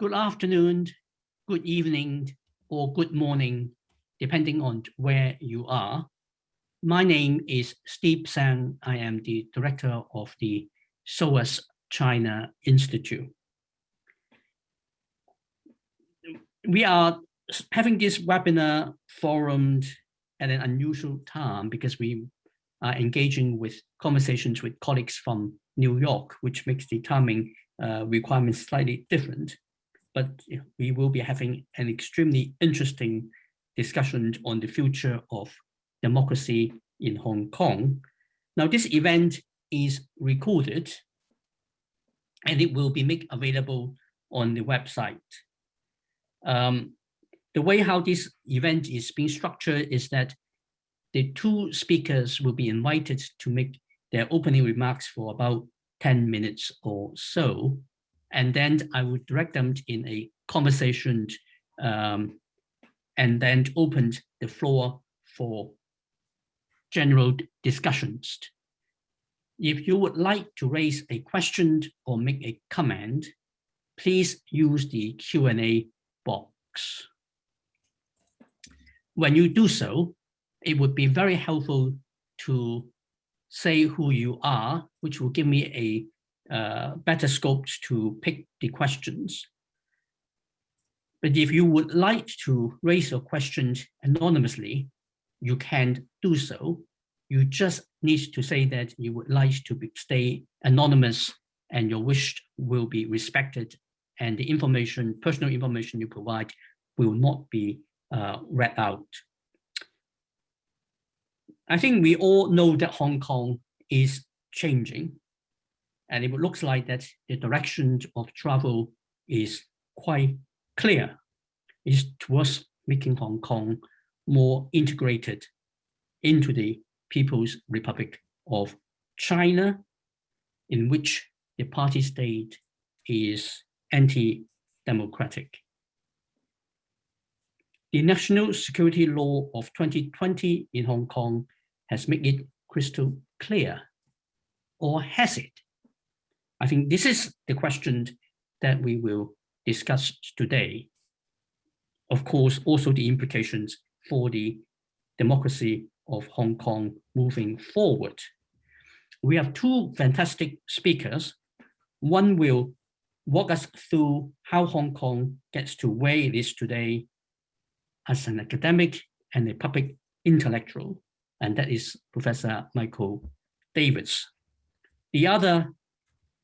good afternoon, good evening, or good morning, depending on where you are. My name is Steve Tsang. I am the director of the SOAS China Institute. We are having this webinar forum at an unusual time because we are engaging with conversations with colleagues from New York, which makes the timing uh, requirements slightly different. But we will be having an extremely interesting discussion on the future of democracy in Hong Kong. Now, this event is recorded and it will be made available on the website. Um, the way how this event is being structured is that the two speakers will be invited to make their opening remarks for about 10 minutes or so. And then I would direct them in a conversation um, and then open the floor for general discussions. If you would like to raise a question or make a comment, please use the Q&A box. When you do so, it would be very helpful to say who you are, which will give me a uh, better scope to pick the questions. But if you would like to raise your questions anonymously, you can do so. You just need to say that you would like to be, stay anonymous and your wish will be respected and the information, personal information you provide will not be uh, read out. I think we all know that Hong Kong is changing and it looks like that the direction of travel is quite clear. It's towards making Hong Kong more integrated into the People's Republic of China, in which the party state is anti-democratic. The National Security Law of 2020 in Hong Kong has made it crystal clear, or has it? I think this is the question that we will discuss today. Of course, also the implications for the democracy of Hong Kong moving forward. We have two fantastic speakers. One will walk us through how Hong Kong gets to where it is today as an academic and a public intellectual and that is Professor Michael Davis. The other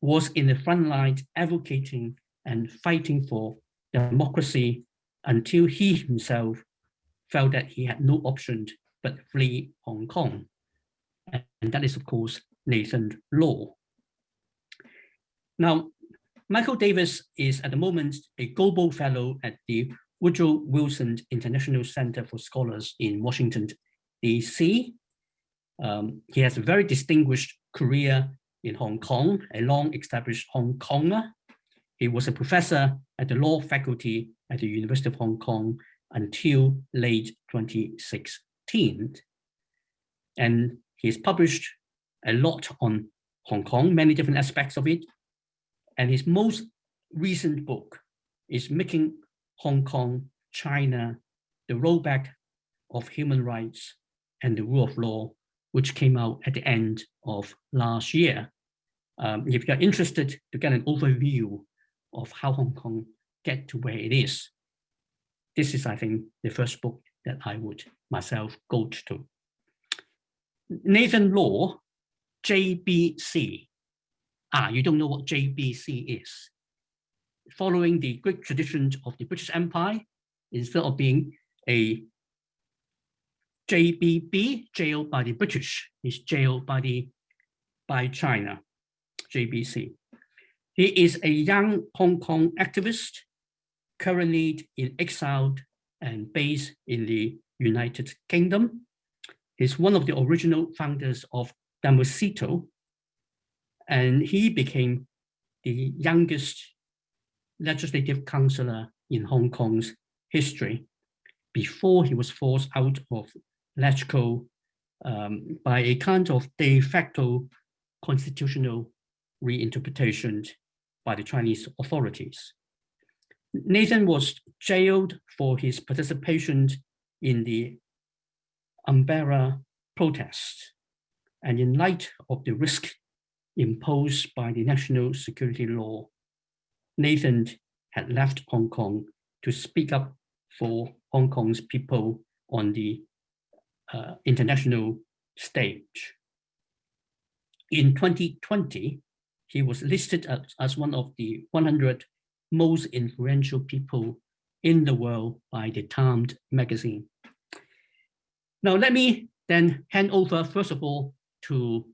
was in the front line advocating and fighting for democracy until he himself felt that he had no option but flee Hong Kong. And that is, of course, Nathan Law. Now, Michael Davis is at the moment a global fellow at the Woodrow Wilson International Center for Scholars in Washington, DC. Um, he has a very distinguished career in Hong Kong, a long-established Hong Konger. He was a professor at the law faculty at the University of Hong Kong until late 2016. And he's published a lot on Hong Kong, many different aspects of it. And his most recent book is Making Hong Kong, China, the Rollback of Human Rights and the Rule of Law, which came out at the end of last year. Um, if you're interested to get an overview of how Hong Kong get to where it is, this is, I think, the first book that I would myself go to. Nathan Law, JBC. Ah, you don't know what JBC is. Following the great tradition of the British Empire, instead of being a JBB, jailed by the British, is jailed by the by China, JBC. He is a young Hong Kong activist, currently in exile and based in the United Kingdom. He's one of the original founders of Demosistō, and he became the youngest legislative councillor in Hong Kong's history before he was forced out of LegCo um, by a kind of de facto constitutional reinterpretation by the Chinese authorities. Nathan was jailed for his participation in the umbrella protest. And in light of the risk imposed by the national security law, Nathan had left Hong Kong to speak up for Hong Kong's people on the uh, international stage. In 2020, he was listed as, as one of the 100 most influential people in the world by the Times magazine. Now, let me then hand over, first of all, to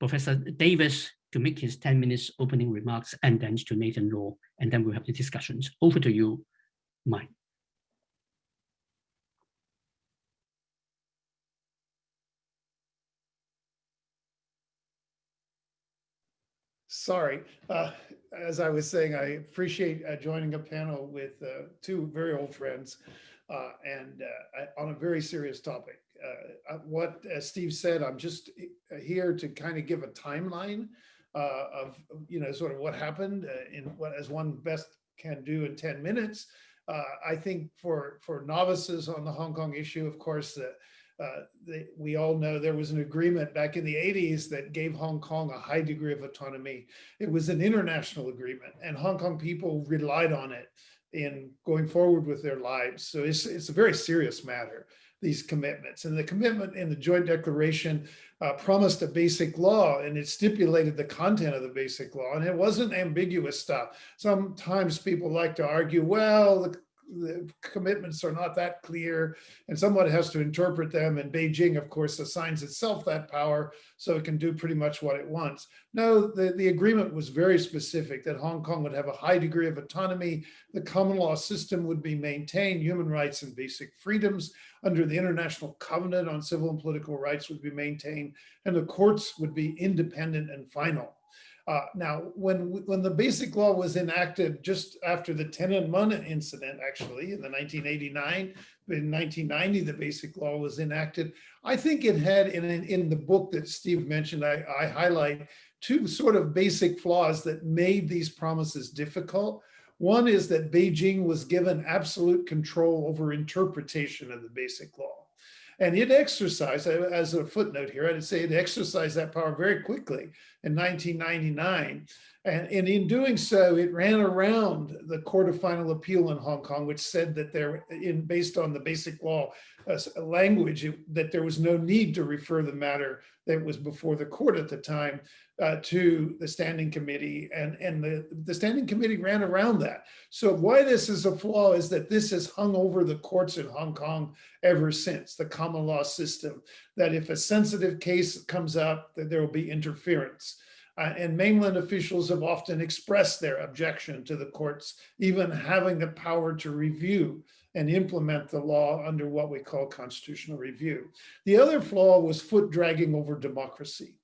Professor Davis to make his 10 minutes opening remarks and then to Nathan Law, and then we'll have the discussions. Over to you, Mike. Sorry, uh, as I was saying, I appreciate uh, joining a panel with uh, two very old friends uh, and uh, on a very serious topic. Uh, what Steve said, I'm just here to kind of give a timeline of, you know, sort of what happened in what as one best can do in 10 minutes. I think for, for novices on the Hong Kong issue, of course, uh, they, we all know there was an agreement back in the 80s that gave Hong Kong a high degree of autonomy. It was an international agreement and Hong Kong people relied on it in going forward with their lives. So it's, it's a very serious matter, these commitments. And the commitment in the joint declaration uh, promised a basic law and it stipulated the content of the basic law and it wasn't ambiguous stuff. Sometimes people like to argue, well, the the commitments are not that clear and someone has to interpret them and Beijing of course assigns itself that power so it can do pretty much what it wants. No, the, the agreement was very specific that Hong Kong would have a high degree of autonomy, the common law system would be maintained, human rights and basic freedoms under the International Covenant on Civil and Political Rights would be maintained, and the courts would be independent and final. Uh, now, when when the Basic Law was enacted just after the Tiananmen incident, actually in the 1989, in 1990, the Basic Law was enacted. I think it had in in the book that Steve mentioned, I, I highlight two sort of basic flaws that made these promises difficult. One is that Beijing was given absolute control over interpretation of the Basic Law. And it exercised, as a footnote here, I'd say it exercised that power very quickly in 1999. And, and, in doing so, it ran around the Court of Final Appeal in Hong Kong, which said that there, in based on the basic law uh, language, that there was no need to refer the matter that was before the court at the time uh, to the standing committee and, and the, the standing committee ran around that. So why this is a flaw is that this has hung over the courts in Hong Kong ever since, the common law system, that if a sensitive case comes up, that there will be interference. Uh, and mainland officials have often expressed their objection to the courts, even having the power to review and implement the law under what we call constitutional review. The other flaw was foot dragging over democracy.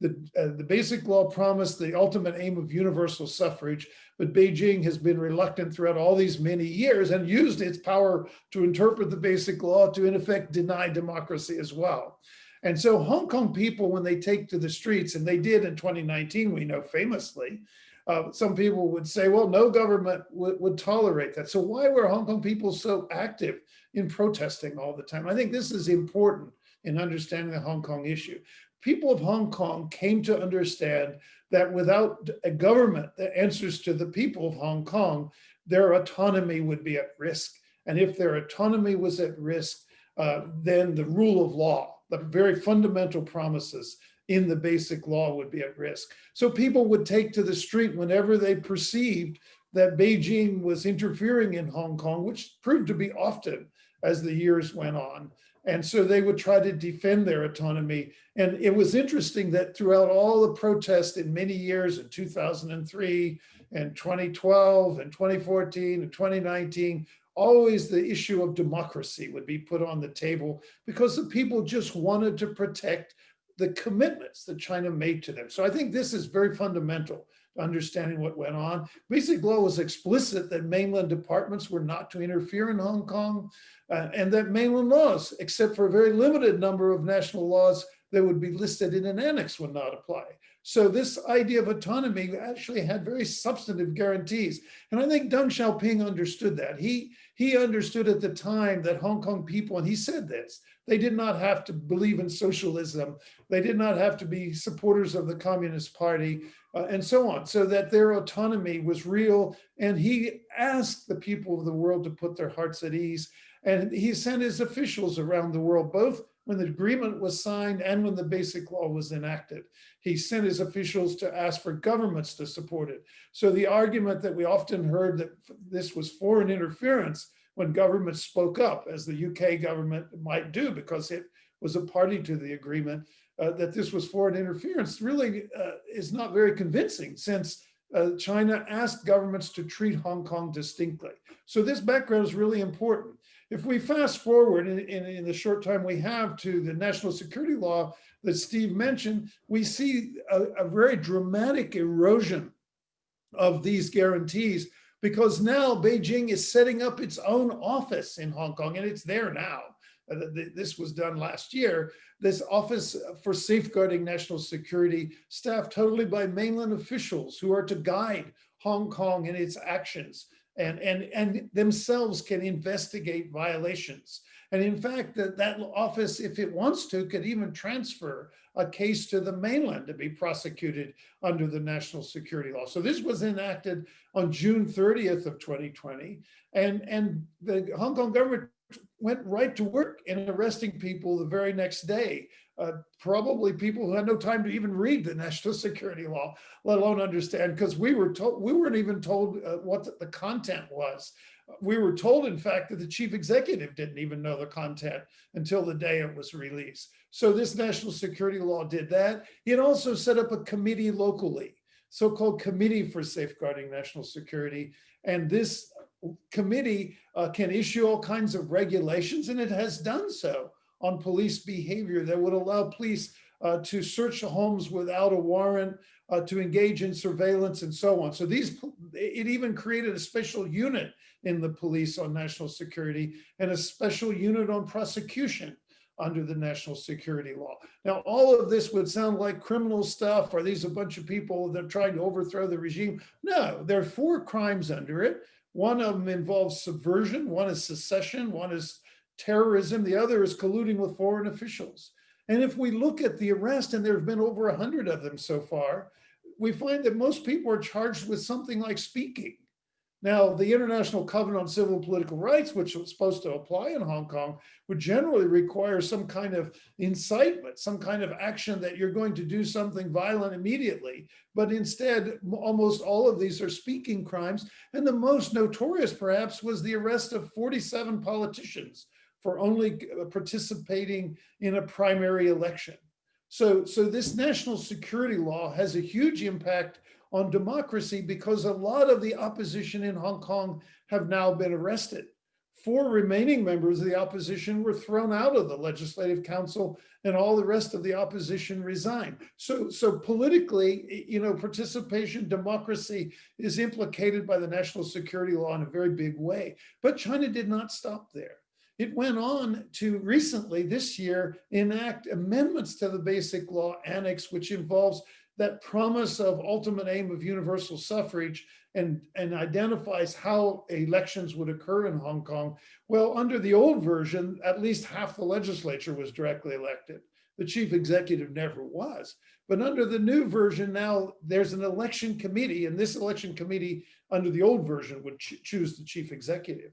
The, uh, the basic law promised the ultimate aim of universal suffrage, but Beijing has been reluctant throughout all these many years and used its power to interpret the basic law to in effect deny democracy as well. And so Hong Kong people, when they take to the streets, and they did in 2019, we know famously, uh, some people would say, well, no government would tolerate that. So why were Hong Kong people so active in protesting all the time? I think this is important in understanding the Hong Kong issue people of Hong Kong came to understand that without a government that answers to the people of Hong Kong, their autonomy would be at risk. And if their autonomy was at risk, uh, then the rule of law, the very fundamental promises in the basic law would be at risk. So people would take to the street whenever they perceived that Beijing was interfering in Hong Kong, which proved to be often as the years went on. And so they would try to defend their autonomy. And it was interesting that throughout all the protests in many years in 2003 and 2012 and 2014 and 2019, always the issue of democracy would be put on the table because the people just wanted to protect the commitments that China made to them. So I think this is very fundamental to understanding what went on. Basic law was explicit that mainland departments were not to interfere in Hong Kong uh, and that mainland laws, except for a very limited number of national laws that would be listed in an annex would not apply. So this idea of autonomy actually had very substantive guarantees. And I think Deng Xiaoping understood that. He, he understood at the time that Hong Kong people, and he said this, they did not have to believe in socialism. They did not have to be supporters of the Communist Party uh, and so on, so that their autonomy was real. And he asked the people of the world to put their hearts at ease. And he sent his officials around the world, both when the agreement was signed and when the basic law was enacted. He sent his officials to ask for governments to support it. So the argument that we often heard that this was foreign interference when governments spoke up, as the UK government might do because it was a party to the agreement, uh, that this was foreign interference really uh, is not very convincing since uh, China asked governments to treat Hong Kong distinctly. So this background is really important. If we fast forward in, in, in, the short time we have to the national security law that Steve mentioned, we see a, a very dramatic erosion of these guarantees because now Beijing is setting up its own office in Hong Kong and it's there now. Uh, this was done last year. This Office for Safeguarding National Security staffed totally by mainland officials who are to guide Hong Kong in its actions and, and, and themselves can investigate violations. And in fact, that, that office, if it wants to, could even transfer a case to the mainland to be prosecuted under the national security law. So this was enacted on June 30th of 2020. And, and the Hong Kong government went right to work in arresting people the very next day. Uh, probably people who had no time to even read the national security law, let alone understand, because we were told we weren't even told uh, what the, content was. We were told, in fact, that the chief executive didn't even know the content until the day it was released. So this national security law did that. It also set up a committee locally, so-called Committee for Safeguarding National Security. And this committee uh, can issue all kinds of regulations, and it has done so on police behavior that would allow police uh, to search homes without a warrant, uh, to engage in surveillance and so on. So these, it even created a special unit in the police on national security and a special unit on prosecution under the national security law. Now, all of this would sound like criminal stuff. Are these a bunch of people that are trying to overthrow the regime? No, there are four crimes under it. One of them involves subversion, one is secession, one is terrorism, the other is colluding with foreign officials. And if we look at the arrest, and there have been over a hundred of them so far, we find that most people are charged with something like speaking. Now, the International Covenant on Civil and Political Rights, which was supposed to apply in Hong Kong, would generally require some kind of incitement, some kind of action that you're going to do something violent immediately. But instead, almost all of these are speaking crimes. And the most notorious, perhaps, was the arrest of 47 politicians for only uh, participating in a primary election. So, so this national security law has a huge impact on democracy because a lot of the opposition in Hong Kong have now been arrested. Four remaining members of the opposition were thrown out of the Legislative Council and all the rest of the opposition resigned. So, so politically, you know, participation, democracy is implicated by the national security law in a very big way. But China did not stop there. It went on to recently this year enact amendments to the basic law annex, which involves that promise of ultimate aim of universal suffrage and, and identifies how elections would occur in Hong Kong. Well, under the old version, at least half the legislature was directly elected. The chief executive never was. But under the new version now, there's an election committee, and this election committee under the old version would ch choose the chief executive.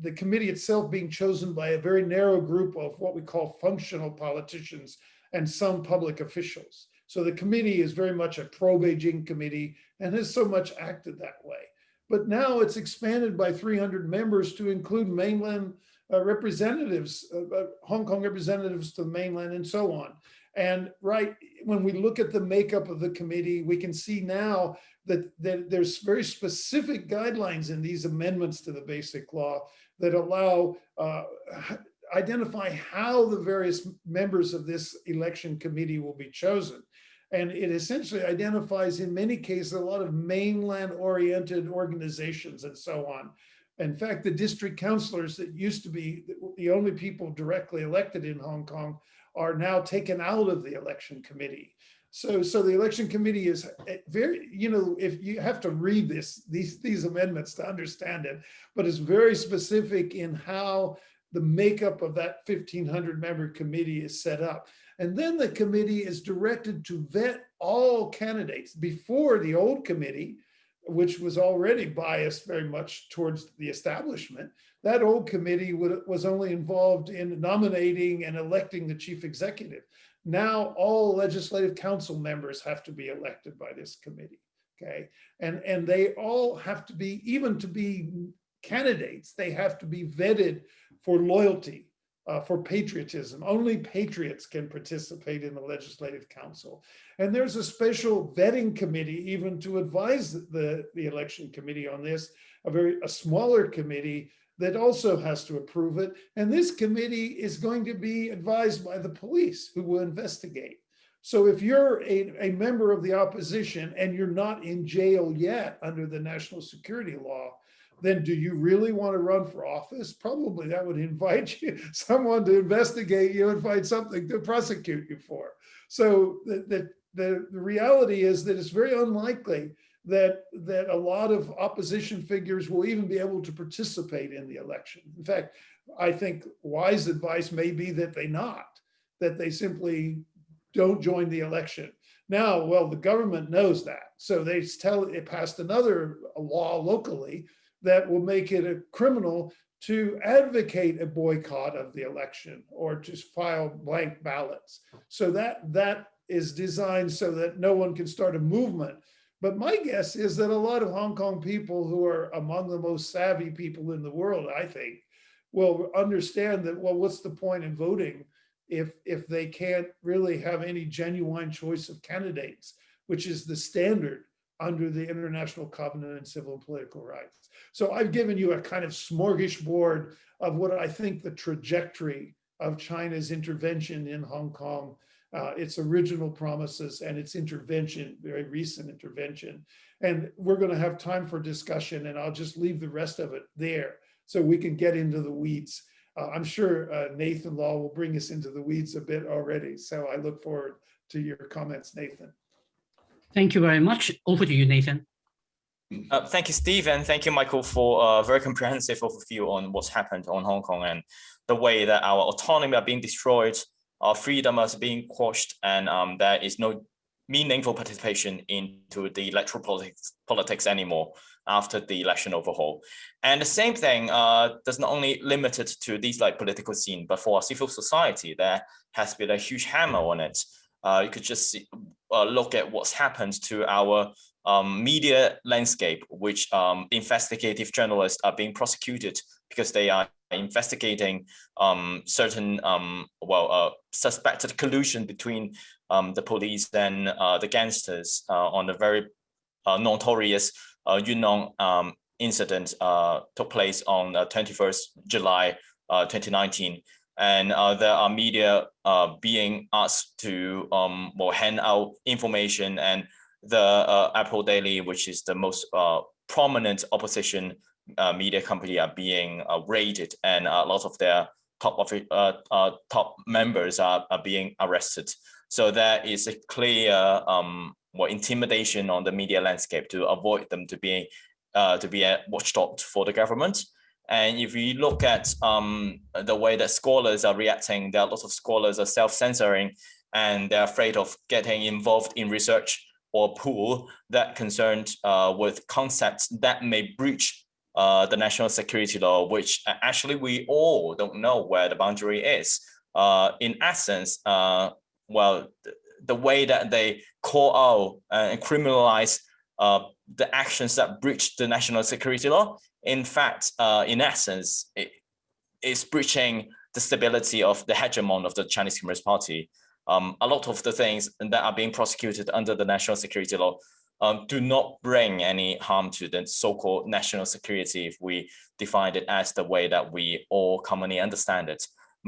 The committee itself being chosen by a very narrow group of what we call functional politicians and some public officials. So the committee is very much a pro-Beijing committee and has so much acted that way. But now it's expanded by 300 members to include mainland uh, representatives, uh, uh, Hong Kong representatives to the mainland and so on. And right, when we look at the makeup of the committee, we can see now that, that there's very specific guidelines in these amendments to the basic law that allow uh, identify how the various members of this election committee will be chosen. And it essentially identifies in many cases a lot of mainland oriented organizations and so on. In fact, the district councilors that used to be the only people directly elected in Hong Kong are now taken out of the election committee. So, so the election committee is eh, very, you know, if you have to read this, these, these amendments to understand it, but it's very specific in how the makeup of that 1500 member committee is set up. And then the committee is directed to vet all candidates before the old committee, which was already biased very much towards the establishment. That old committee would, was only involved in nominating and electing the chief executive. Now all legislative council members have to be elected by this committee. Okay, and and they all have to be even to be candidates. They have to be vetted for loyalty, uh, for patriotism. Only patriots can participate in the legislative council. And there's a special vetting committee even to advise the, the election committee on this, a very a smaller committee that also has to approve it. And this committee is going to be advised by the police who will investigate. So if you're a, a member of the opposition and you're not in jail yet under the national security law, then do you really want to run for office? Probably that would invite you, someone to investigate you and find something to prosecute you for. So the, the, the, the reality is that it's very unlikely that that a lot of opposition figures will even be able to participate in the election. In fact, I think wise advice may be that they not, that they simply don't join the election. Now, well, the government knows that. So they tell it passed another law locally that will make it a criminal to advocate a boycott of the election or to file blank ballots. So that that is designed so that no one can start a movement but my guess is that a lot of Hong Kong people who are among the most savvy people in the world, I think, will understand that, well, what's the point in voting if, if they can't really have any genuine choice of candidates, which is the standard under the International Covenant on Civil and Political Rights. So I've given you a kind of smorgasbord of what I think the trajectory of China's intervention in Hong Kong uh, its original promises and its intervention, very recent intervention. And we're going to have time for discussion and I'll just leave the rest of it there so we can get into the weeds. Uh, I'm sure uh, Nathan Law will bring us into the weeds a bit already. So I look forward to your comments, Nathan. Thank you very much. Over to you, Nathan. Uh, thank you, Steve, and thank you, Michael, for a very comprehensive overview on what's happened on Hong Kong and the way that our autonomy are being destroyed our freedom is being quashed and um, there is no meaningful participation into the electoral politics, politics anymore after the election overhaul. And the same thing uh, does not only limited to these like political scene, but for civil society, there has been a huge hammer on it. Uh, you could just see, uh, look at what's happened to our um, media landscape, which um, investigative journalists are being prosecuted because they are investigating um, certain, um, well, uh, suspected collusion between um, the police and uh, the gangsters uh, on the very uh, notorious uh, Yuen um, incident uh, took place on 21st July 2019. And there are media being asked to well, hand out information and the Apple Daily, which is the most prominent opposition uh, media company are being uh, raided and a lot of their top of uh, uh, top members are, are being arrested. So there is a clear um, well, intimidation on the media landscape to avoid them to be uh, to be a watchdog for the government. And if we look at um, the way that scholars are reacting, there are lots of scholars are self-censoring and they're afraid of getting involved in research or pool that concerned uh, with concepts that may breach uh, the national security law, which actually we all don't know where the boundary is. Uh, in essence, uh, well, the, the, way that they call out and criminalize uh, the actions that breach the national security law, in fact, uh, in essence, it is breaching the stability of the hegemon of the Chinese Communist Party. Um, a lot of the things that are being prosecuted under the national security law um, do not bring any harm to the so-called national security if we define it as the way that we all commonly understand it.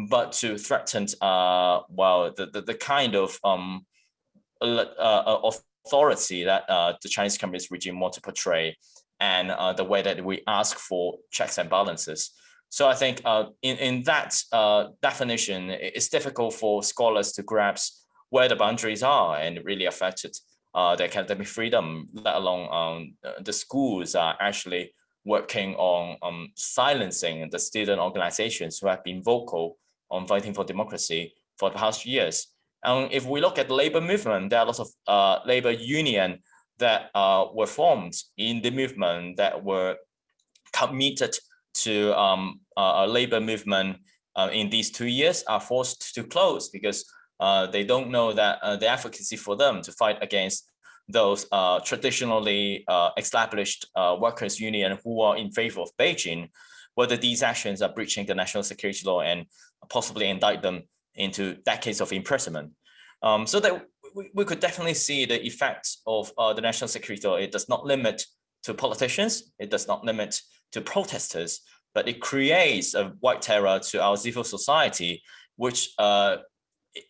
But to threaten, uh, well, the, the, the kind of um, uh, uh, authority that uh, the Chinese Communist regime want to portray and uh, the way that we ask for checks and balances. So I think uh, in, in that uh, definition, it's difficult for scholars to grasp where the boundaries are and really affected uh, the academic freedom, let alone um, the schools are actually working on um, silencing the student organizations who have been vocal on fighting for democracy for the past years. And if we look at the labor movement, there are lots of uh, labor union that uh, were formed in the movement that were committed to um, a labor movement uh, in these two years are forced to close because uh, they don't know that uh, the efficacy for them to fight against those uh, traditionally uh, established uh, workers union who are in favor of Beijing, whether these actions are breaching the national security law and possibly indict them into decades of imprisonment. Um, so that we, we could definitely see the effects of the national security law. It does not limit to politicians. It does not limit to protesters, but it creates a white terror to our civil society, which uh,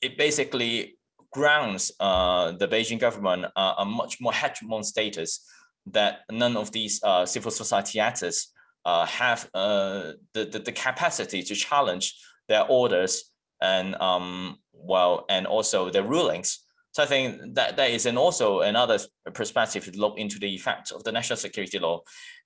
it basically grounds uh, the Beijing government uh, a much more hegemon status that none of these uh, civil society actors uh, have uh, the, the, the capacity to challenge their orders and um, well and also their rulings. So I think that there is an also another perspective to look into the effect of the national security law.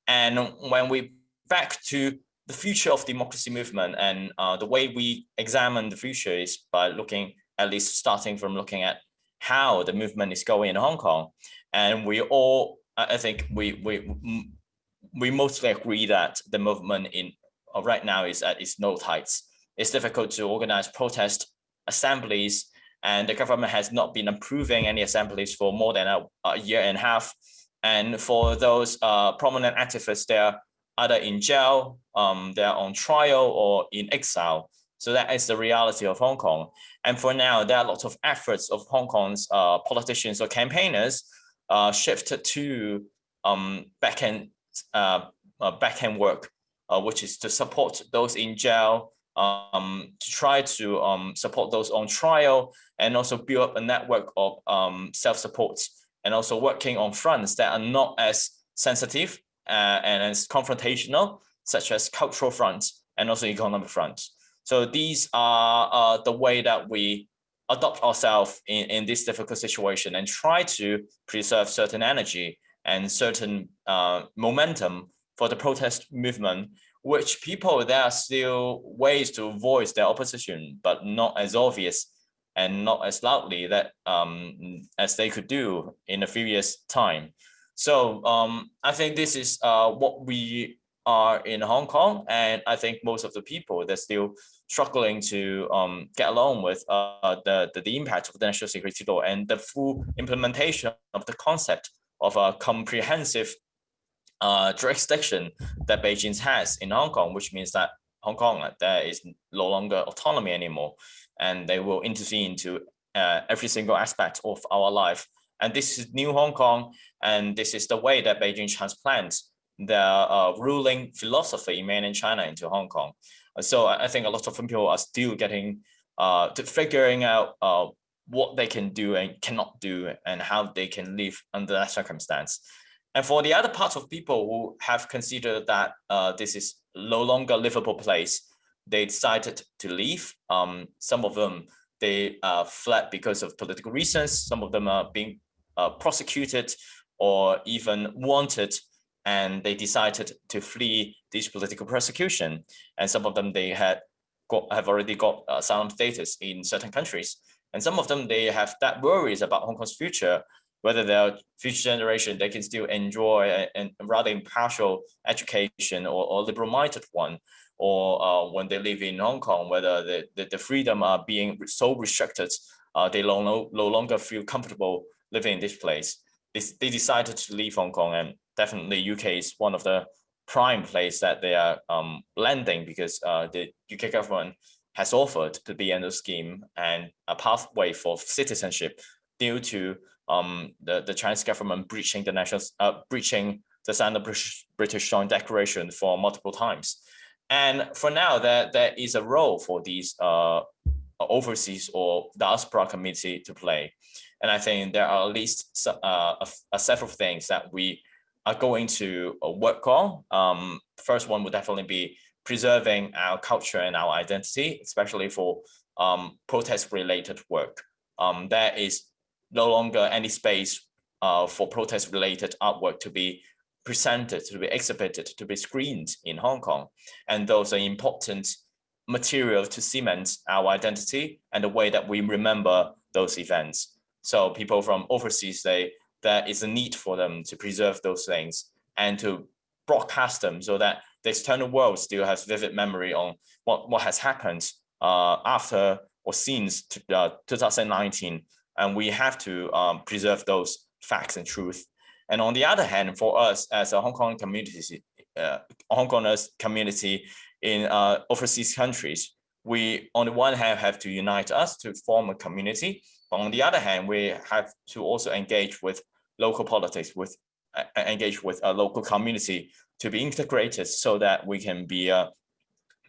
And when we back to the future of democracy movement and uh, the way we examine the future is by looking at least starting from looking at how the movement is going in Hong Kong. And we all, I think we, we, we mostly agree that the movement in uh, right now is at its low heights. It's difficult to organize protest assemblies and the government has not been approving any assemblies for more than a, a year and a half. And for those uh, prominent activists, they're either in jail, um, they're on trial or in exile. So that is the reality of Hong Kong. And for now, there are lots of efforts of Hong Kong's uh, politicians or campaigners uh, shifted to um, backend uh, uh, work, uh, which is to support those in jail, um, to try to um, support those on trial, and also build up a network of um, self-support, and also working on fronts that are not as sensitive uh, and as confrontational, such as cultural fronts and also economic fronts. So these are uh, the way that we adopt ourselves in, in this difficult situation and try to preserve certain energy and certain uh, momentum for the protest movement, which people, there are still ways to voice their opposition, but not as obvious and not as loudly that um, as they could do in a few years time. So um, I think this is uh, what we are in Hong Kong. And I think most of the people, they're still struggling to um, get along with uh, the, the, the, impact of the national security law and the full implementation of the concept of a comprehensive uh, jurisdiction that Beijing has in Hong Kong, which means that Hong Kong, uh, there is no longer autonomy anymore, and they will intervene into uh, every single aspect of our life and this is new Hong Kong, and this is the way that Beijing transplants the uh, ruling philosophy in mainland China into Hong Kong. So I think a lot of people are still getting uh, to figuring out uh, what they can do and cannot do and how they can live under that circumstance. And for the other part of people who have considered that uh, this is no longer livable place, they decided to leave. Um, some of them, they uh, fled because of political reasons. Some of them are being uh, prosecuted or even wanted and they decided to flee this political persecution. And some of them, they had got, have already got uh, asylum status in certain countries. And some of them, they have that worries about Hong Kong's future, whether their future generation, they can still enjoy a, a rather impartial education or, or liberal-minded one, or uh, when they live in Hong Kong, whether the, the, the freedom are being so restricted, uh, they no, no longer feel comfortable living in this place. They, they decided to leave Hong Kong and definitely UK is one of the prime place that they are um, landing because uh, the UK government has offered to be in the scheme and a pathway for citizenship due to um, the, the Chinese government breaching the national, uh, breaching the Sino-British British Joint Declaration for multiple times. And for now, there, there is a role for these uh, overseas or diaspora committee to play. And I think there are at least uh, a, a several things that we are going to uh, work on. Um, first one would definitely be preserving our culture and our identity, especially for um, protest related work. um, there is no longer any space uh, for protest-related artwork to be presented, to be exhibited, to be screened in Hong Kong. And those are important material to cement our identity and the way that we remember those events. So people from overseas say there is a need for them to preserve those things and to broadcast them so that the external world still has vivid memory on what, what has happened uh, after or since uh, 2019. And we have to um, preserve those facts and truth. And on the other hand, for us as a Hong Kong community, uh, Hong Kongers community in uh, overseas countries, we on the one hand have to unite us to form a community, but on the other hand, we have to also engage with local politics, with uh, engage with a local community to be integrated so that we can be a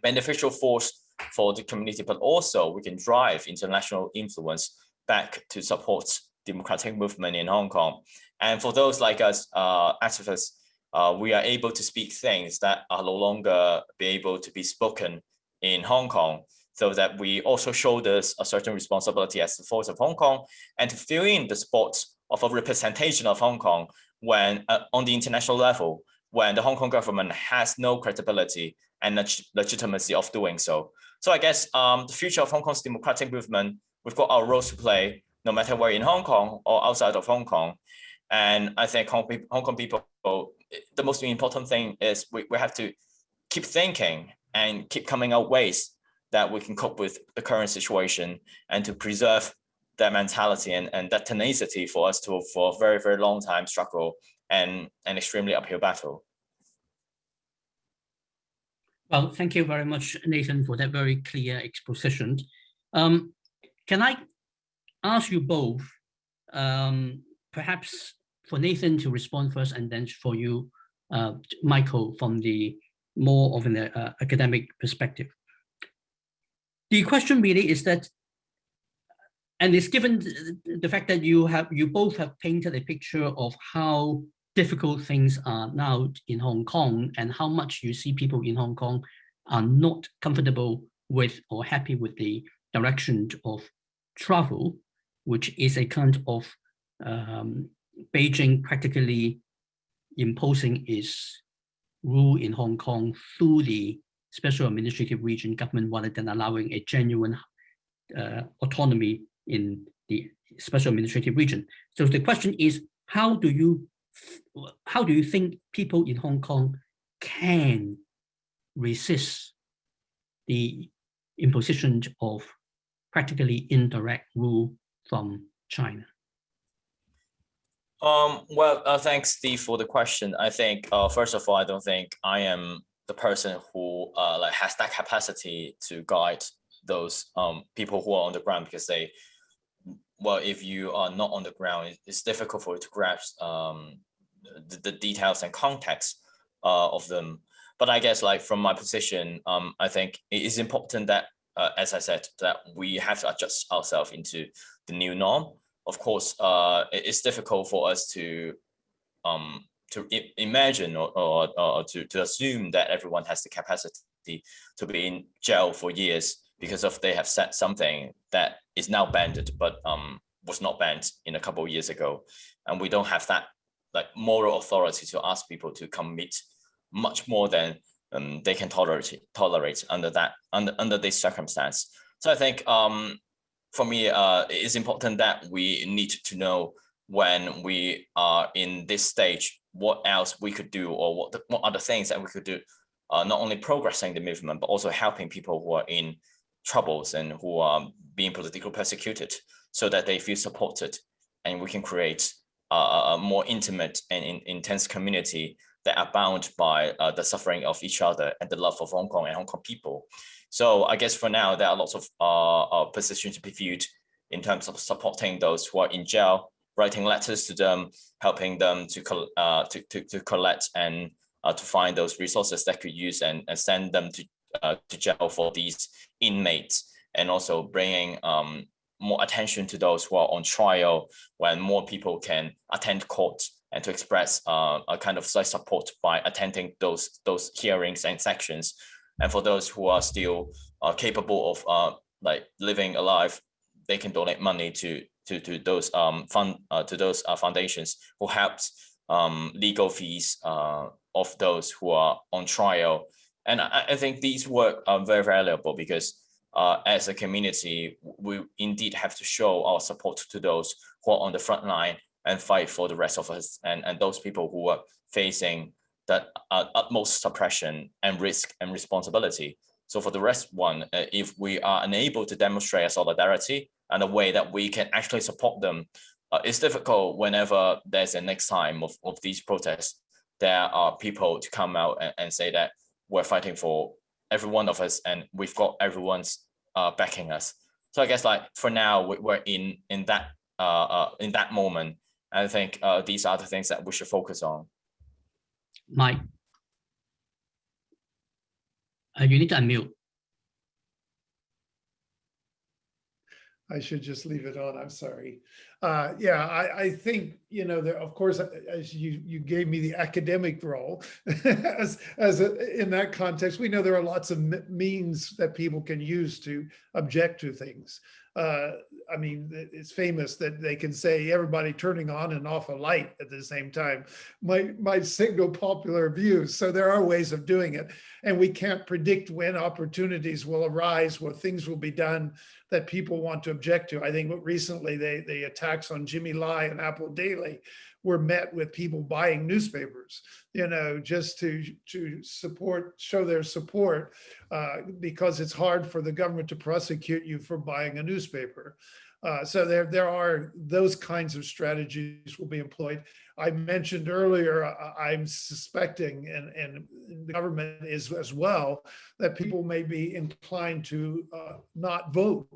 beneficial force for the community, but also we can drive international influence back to support democratic movement in Hong Kong. And for those like us uh, activists, uh, we are able to speak things that are no longer be able to be spoken in Hong Kong so that we also this a certain responsibility as the force of Hong Kong and to fill in the spot of a representation of Hong Kong when uh, on the international level, when the Hong Kong government has no credibility and leg legitimacy of doing so. So I guess um, the future of Hong Kong's democratic movement, we've got our roles to play, no matter where in Hong Kong or outside of Hong Kong. And I think Hong, Hong Kong people, the most important thing is we, we have to keep thinking and keep coming out ways that we can cope with the current situation and to preserve that mentality and, and that tenacity for us to for a very, very long time struggle and an extremely uphill battle. Well, thank you very much, Nathan, for that very clear exposition. Um, can I ask you both, um, perhaps for Nathan to respond first and then for you, uh, Michael, from the more of an uh, academic perspective. The question really is that, and it's given the fact that you have you both have painted a picture of how difficult things are now in Hong Kong and how much you see people in Hong Kong are not comfortable with or happy with the direction of travel, which is a kind of um, Beijing practically imposing its rule in Hong Kong through the special administrative region government rather than allowing a genuine uh, autonomy in the special administrative region. So the question is, how do you how do you think people in Hong Kong can resist the imposition of practically indirect rule from China? Um, well, uh, thanks, Steve, for the question. I think, uh, first of all, I don't think I am the person who uh, like has that capacity to guide those um, people who are on the ground because they, well, if you are not on the ground, it's difficult for you to grasp um, the, the details and context uh, of them. But I guess like from my position, um, I think it is important that, uh, as I said, that we have to adjust ourselves into the new norm. Of course, uh, it's difficult for us to um, to imagine or, or, or to, to assume that everyone has the capacity to be in jail for years because of they have said something that is now banned but um, was not banned in a couple of years ago. And we don't have that like moral authority to ask people to commit much more than um, they can tolerate tolerate under that under under this circumstance. So I think um, for me, uh, it is important that we need to know when we are in this stage, what else we could do or what the, what other things that we could do, uh, not only progressing the movement, but also helping people who are in troubles and who are being politically persecuted so that they feel supported and we can create a more intimate and in, intense community that are bound by uh, the suffering of each other and the love of Hong Kong and Hong Kong people. So I guess for now, there are lots of uh, uh, positions to be viewed in terms of supporting those who are in jail, writing letters to them, helping them to, uh, to, to, to, collect and uh, to find those resources that could use and, and send them to, uh, to jail for these inmates and also bringing um, more attention to those who are on trial when more people can attend court and to express uh, a kind of support by attending those those hearings and sections. And for those who are still uh, capable of uh, like living alive, they can donate money to to to those um fund uh, to those uh, foundations who helps um, legal fees uh, of those who are on trial. And I, I think these work are very valuable because uh, as a community, we indeed have to show our support to those who are on the front line and fight for the rest of us and, and those people who are facing that uh, utmost suppression and risk and responsibility. So for the rest one, uh, if we are unable to demonstrate a solidarity and a way that we can actually support them, uh, it's difficult whenever there's a next time of, of these protests, there are people to come out and, and say that we're fighting for every one of us and we've got everyone's uh, backing us. So I guess like for now, we're in in that uh, uh, in that moment. I think uh, these are the things that we should focus on. Mike, uh, you need to unmute. I should just leave it on. I'm sorry. Uh, yeah, I, I think, you know, there, of course, as you, you gave me the academic role as, as a, in that context, we know there are lots of means that people can use to object to things. Uh, I mean, it's famous that they can say everybody turning on and off a light at the same time might, might signal popular views. So there are ways of doing it. And we can't predict when opportunities will arise, where things will be done that people want to object to. I think recently they, the attacks on Jimmy Lai and Apple Daily were met with people buying newspapers, you know, just to to support, show their support, uh, because it's hard for the government to prosecute you for buying a newspaper. Uh, so there, there are those kinds of strategies will be employed. I mentioned earlier, uh, I'm suspecting, and, and the government is as well, that people may be inclined to uh, not vote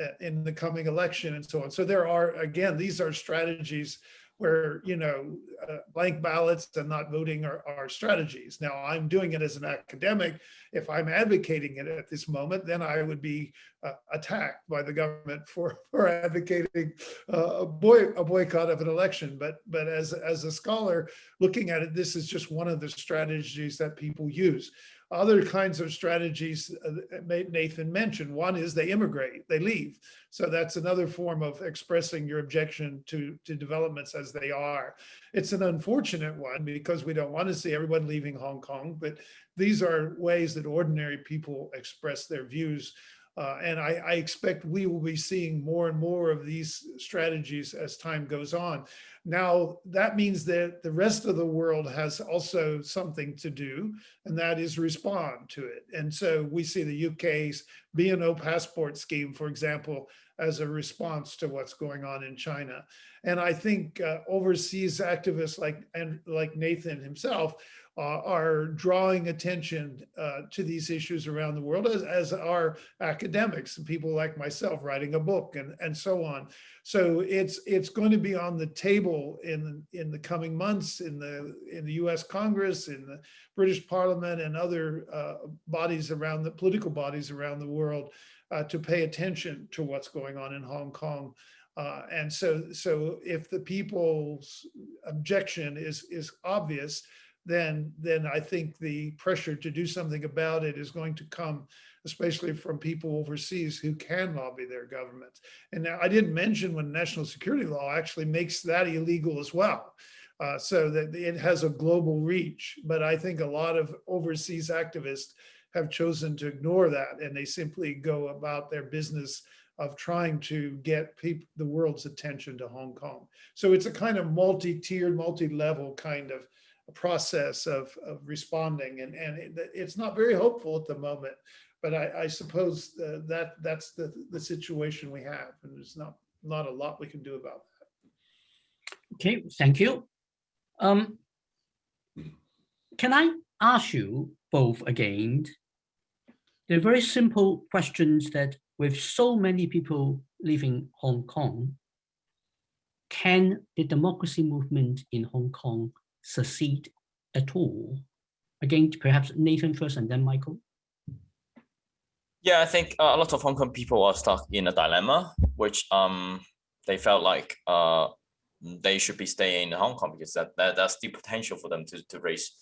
uh, in the coming election and so on. So there are, again, these are strategies where, you know, uh, blank ballots and not voting are, are strategies. Now I'm doing it as an academic. If I'm advocating it at this moment, then I would be uh, attacked by the government for, for advocating uh, a, boy, a boycott of an election. But, but as, as a scholar looking at it, this is just one of the strategies that people use other kinds of strategies uh, Nathan mentioned. One is they immigrate, they leave. So that's another form of expressing your objection to, to developments as they are. It's an unfortunate one because we don't want to see everyone leaving Hong Kong, but these are ways that ordinary people express their views uh, and I, I, expect we will be seeing more and more of these strategies as time goes on. Now, that means that the rest of the world has also something to do, and that is respond to it. And so we see the UK's BN(O) passport scheme, for example, as a response to what's going on in China. And I think uh, overseas activists like, and like Nathan himself are drawing attention uh, to these issues around the world, as, as are academics and people like myself writing a book and, and so on. So it's it's going to be on the table in in the coming months in the in the U.S. Congress, in the British Parliament, and other uh, bodies around the political bodies around the world uh, to pay attention to what's going on in Hong Kong. Uh, and so, so if the people's objection is is obvious, then then I think the pressure to do something about it is going to come, especially from people overseas who can lobby their governments. And I didn't mention when national security law actually makes that illegal as well. Uh, so that it has a global reach. But I think a lot of overseas activists have chosen to ignore that and they simply go about their business of trying to get people, the world's attention to Hong Kong. So it's a kind of multi-tiered, multi-level kind of process of, of responding and, and it, it's not very hopeful at the moment but I, I suppose uh, that that's the, the situation we have and there's not not a lot we can do about that. Okay, thank you. Um, can I ask you both again, the very simple questions that with so many people leaving Hong Kong, can the democracy movement in Hong Kong succeed at all? Again, perhaps Nathan first and then Michael. Yeah, I think uh, a lot of Hong Kong people are stuck in a dilemma, which um they felt like uh they should be staying in Hong Kong because that, that that's the potential for them to, to raise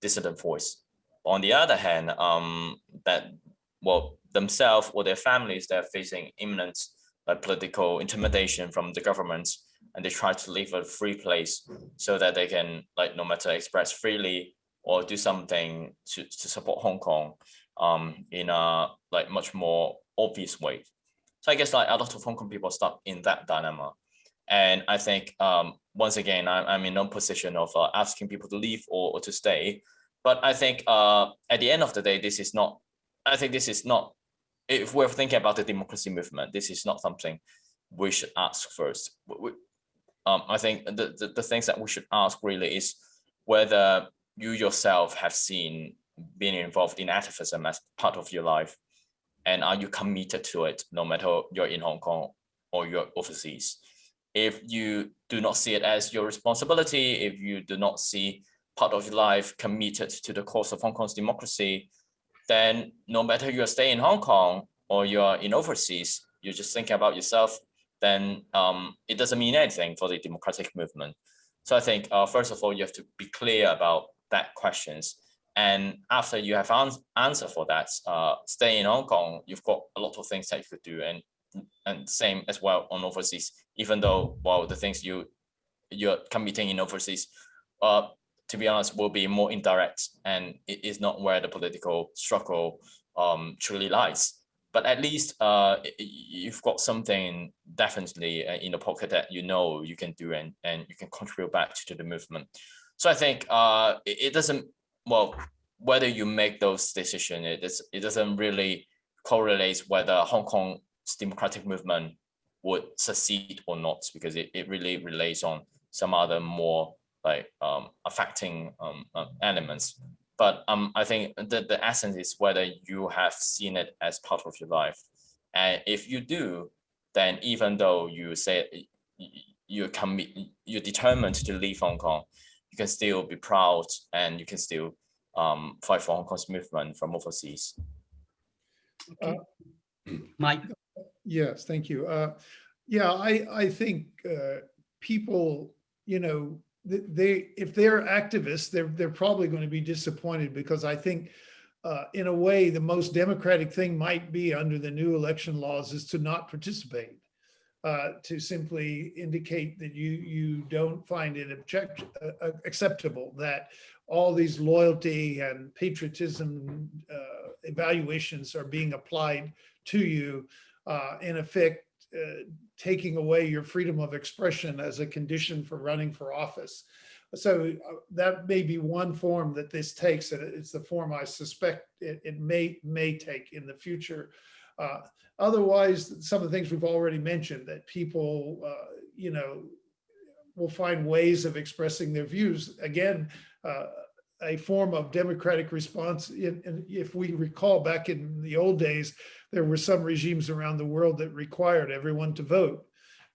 dissident voice. On the other hand, um that well themselves or their families they're facing imminent like political intimidation from the government and they try to leave a free place so that they can like no matter express freely or do something to, to support Hong Kong um, in a like much more obvious way. So I guess like a lot of Hong Kong people stuck in that dilemma. And I think um, once again, I'm, I'm in no position of uh, asking people to leave or, or to stay. But I think uh, at the end of the day, this is not, I think this is not, if we're thinking about the democracy movement, this is not something we should ask first. We, um, I think the, the, the things that we should ask really is whether you yourself have seen being involved in activism as part of your life and are you committed to it no matter you're in Hong Kong or you're overseas? If you do not see it as your responsibility if you do not see part of your life committed to the cause of Hong Kong's democracy then no matter you're staying in Hong Kong or you're in overseas you're just thinking about yourself then um, it doesn't mean anything for the democratic movement. So I think uh, first of all you have to be clear about that questions. And after you have an answer for that, uh, stay in Hong Kong, you've got a lot of things that you could do. And and same as well on overseas, even though, well, the things you, you're committing in overseas, uh, to be honest, will be more indirect. And it is not where the political struggle um, truly lies. But at least uh, you've got something definitely uh, in the pocket that you know you can do and, and you can contribute back to the movement. So I think uh, it, doesn't well, whether you make those decisions, it, is, it doesn't really correlate whether Hong Kong's democratic movement would succeed or not, because it, it really relates on some other more like um, affecting um, uh, elements. But um, I think the, the essence is whether you have seen it as part of your life. And if you do, then even though you say you're commit, you're determined to leave Hong Kong, you can still be proud and you can still um, fight for Hong Kong's movement from overseas. Okay. Mike. Yes, thank you. Uh, yeah, I, I think uh, people, you know, they if they're activists, they're they're probably going to be disappointed because I think uh, in a way the most democratic thing might be under the new election laws is to not participate uh, to simply indicate that you you don't find it object, uh, acceptable that all these loyalty and patriotism uh, evaluations are being applied to you, uh, in effect, uh, taking away your freedom of expression as a condition for running for office. So that may be one form that this takes, and it's the form I suspect it, it may may take in the future. Uh, otherwise, some of the things we've already mentioned that people, uh, you know, will find ways of expressing their views. Again, uh, a form of democratic response. If we recall back in the old days, there were some regimes around the world that required everyone to vote.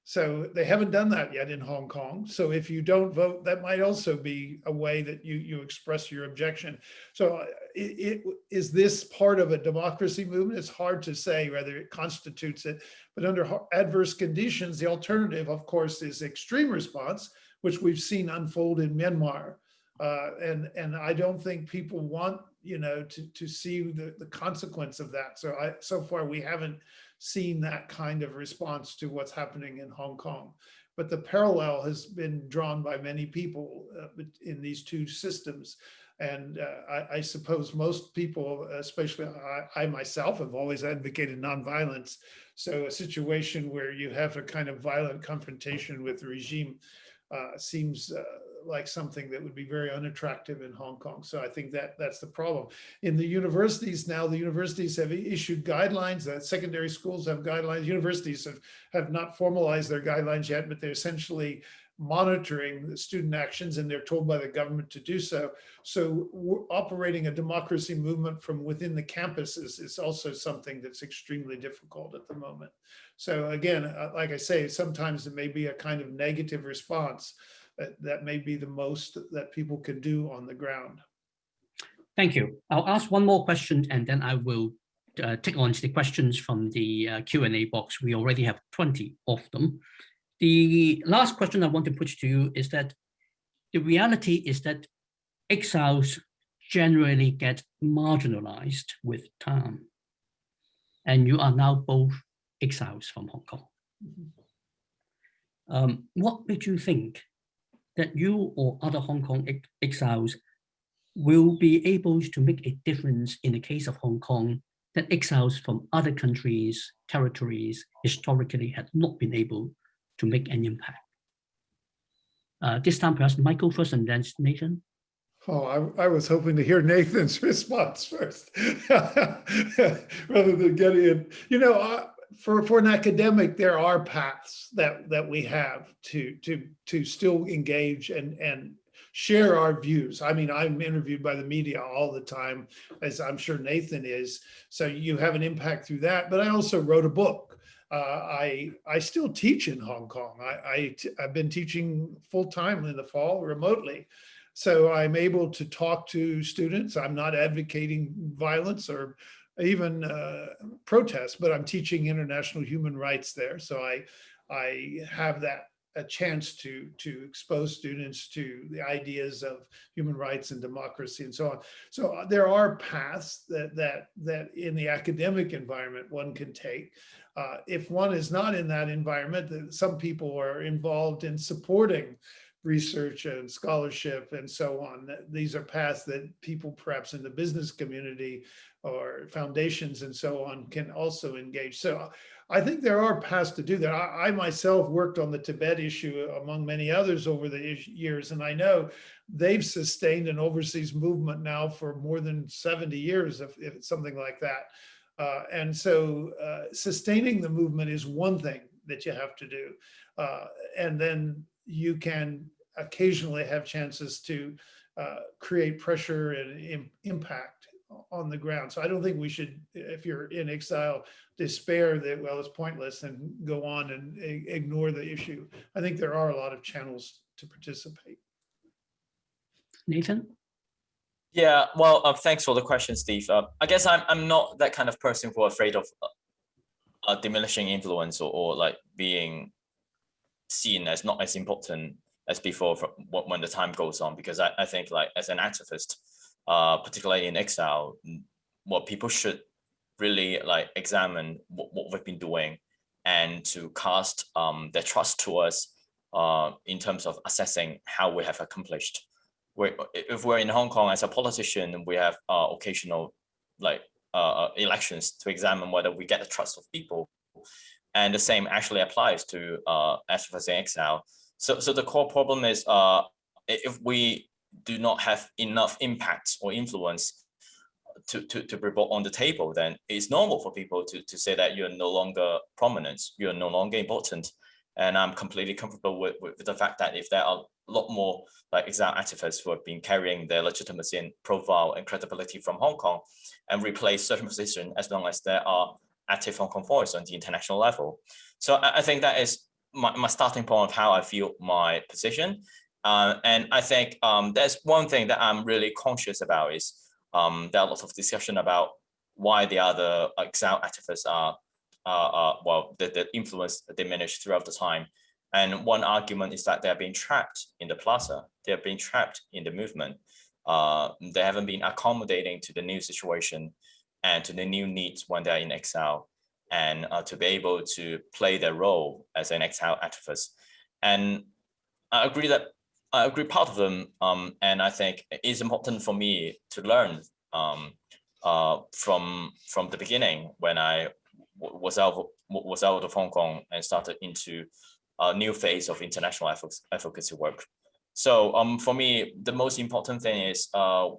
So they haven't done that yet in Hong Kong. So if you don't vote, that might also be a way that you, you express your objection. So uh, it, it, is this part of a democracy movement? It's hard to say whether it constitutes it, but under adverse conditions, the alternative, of course, is extreme response, which we've seen unfold in Myanmar. Uh, and and I don't think people want you know to to see the the consequence of that. So I so far we haven't seen that kind of response to what's happening in Hong Kong. But the parallel has been drawn by many people uh, in these two systems. And uh, I, I, suppose most people, especially I, I, myself, have always advocated nonviolence. So a situation where you have a kind of violent confrontation with the regime uh, seems uh, like something that would be very unattractive in Hong Kong. So I think that that's the problem. In the universities now, the universities have issued guidelines that secondary schools have guidelines. Universities have, have not formalized their guidelines yet, but they're essentially monitoring the student actions and they're told by the government to do so. So operating a democracy movement from within the campuses is also something that's extremely difficult at the moment. So again, uh, like I say, sometimes it may be a kind of negative response that, that may be the most that people can do on the ground. Thank you. I'll ask one more question and then I will uh, take on the questions from the uh, Q&A box. We already have 20 of them. The last question I want to put to you is that the reality is that exiles generally get marginalized with time. And you are now both exiles from Hong Kong. Um, what made you think that you or other Hong Kong ex exiles will be able to make a difference in the case of Hong Kong that exiles from other countries, territories, historically had not been able to make an impact? Uh, this time, perhaps Michael first and then Nathan. Oh, I, I was hoping to hear Nathan's response first, rather than getting it. You know, uh, for for an academic, there are paths that that we have to to to still engage and and share our views. I mean, I'm interviewed by the media all the time, as I'm sure Nathan is. So you have an impact through that. But I also wrote a book. Uh, I I still teach in Hong Kong. I, I I've been teaching full time in the fall remotely. So I'm able to talk to students. I'm not advocating violence or even uh, protests, but I'm teaching international human rights there. So I, I have that a chance to to expose students to the ideas of human rights and democracy and so on. So uh, there are paths that that that in the academic environment one can take. Uh, if one is not in that environment, some people are involved in supporting research and scholarship and so on. These are paths that people perhaps in the business community or foundations and so on can also engage. So I think there are paths to do that. I, I myself worked on the Tibet issue among many others over the years, and I know they've sustained an overseas movement now for more than 70 years, if, if something like that. Uh, and so uh, sustaining the movement is one thing that you have to do. Uh, and then you can occasionally have chances to uh, create pressure and Im impact on the ground. So I don't think we should, if you're in exile, despair that, well, it's pointless and go on and ignore the issue. I think there are a lot of channels to participate. Nathan? Yeah, well, uh, thanks for the question, Steve. Uh, I guess I'm, I'm not that kind of person who are afraid of uh, diminishing influence or, or like being seen as not as important as before when the time goes on because I, I think like as an activist uh, particularly in exile what people should really like examine what, what we've been doing and to cast um, their trust to us uh, in terms of assessing how we have accomplished. We're, if we're in Hong Kong as a politician, we have uh, occasional like uh, uh elections to examine whether we get the trust of people. And the same actually applies to uh, in exile. So, so the core problem is uh, if we do not have enough impact or influence to, to, to brought on the table, then it's normal for people to, to say that you're no longer prominent, you're no longer important. And I'm completely comfortable with, with the fact that if there are a lot more like exile activists who have been carrying their legitimacy and profile and credibility from Hong Kong and replace certain positions as long as there are active Hong voice on the international level. So I, think that is my, my starting point of how I feel my position. Uh, and I think um, there's one thing that I'm really conscious about is um, there are lots of discussion about why the other exile activists are, uh, uh, well, the, the influence diminished throughout the time. And one argument is that they're being trapped in the plaza. They're being trapped in the movement. Uh, they haven't been accommodating to the new situation and to the new needs when they're in exile and uh, to be able to play their role as an exile activist. And I agree that I agree part of them, um, and I think it's important for me to learn um, uh, from from the beginning when I was out was out of Hong Kong and started into a new phase of international advocacy work. So um, for me, the most important thing is uh,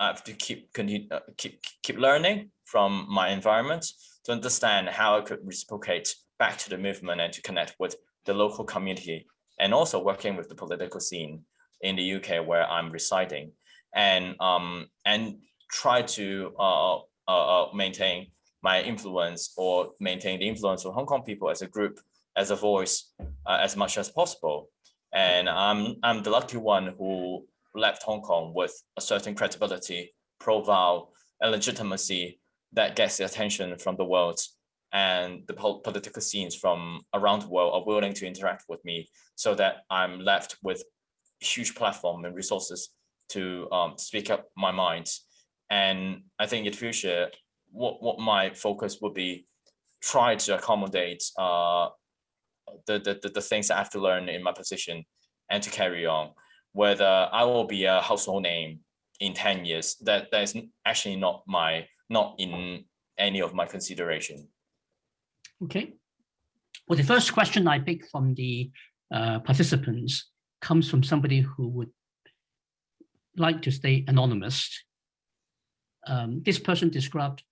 I have to keep continue uh, keep keep learning from my environment to understand how I could reciprocate back to the movement and to connect with the local community and also working with the political scene in the UK where I'm residing and um, and try to uh, uh, uh, maintain my influence or maintain the influence of Hong Kong people as a group, as a voice, uh, as much as possible. And I'm, I'm the lucky one who left Hong Kong with a certain credibility, profile, and legitimacy that gets the attention from the world and the political scenes from around the world are willing to interact with me so that I'm left with huge platform and resources to um, speak up my mind. And I think in future, what, what my focus would be try to accommodate uh, the, the, the, the things I have to learn in my position and to carry on. Whether I will be a household name in 10 years, that, that is actually not my, not in any of my consideration. Okay. Well, the first question I picked from the uh, participants comes from somebody who would like to stay anonymous. Um, this person described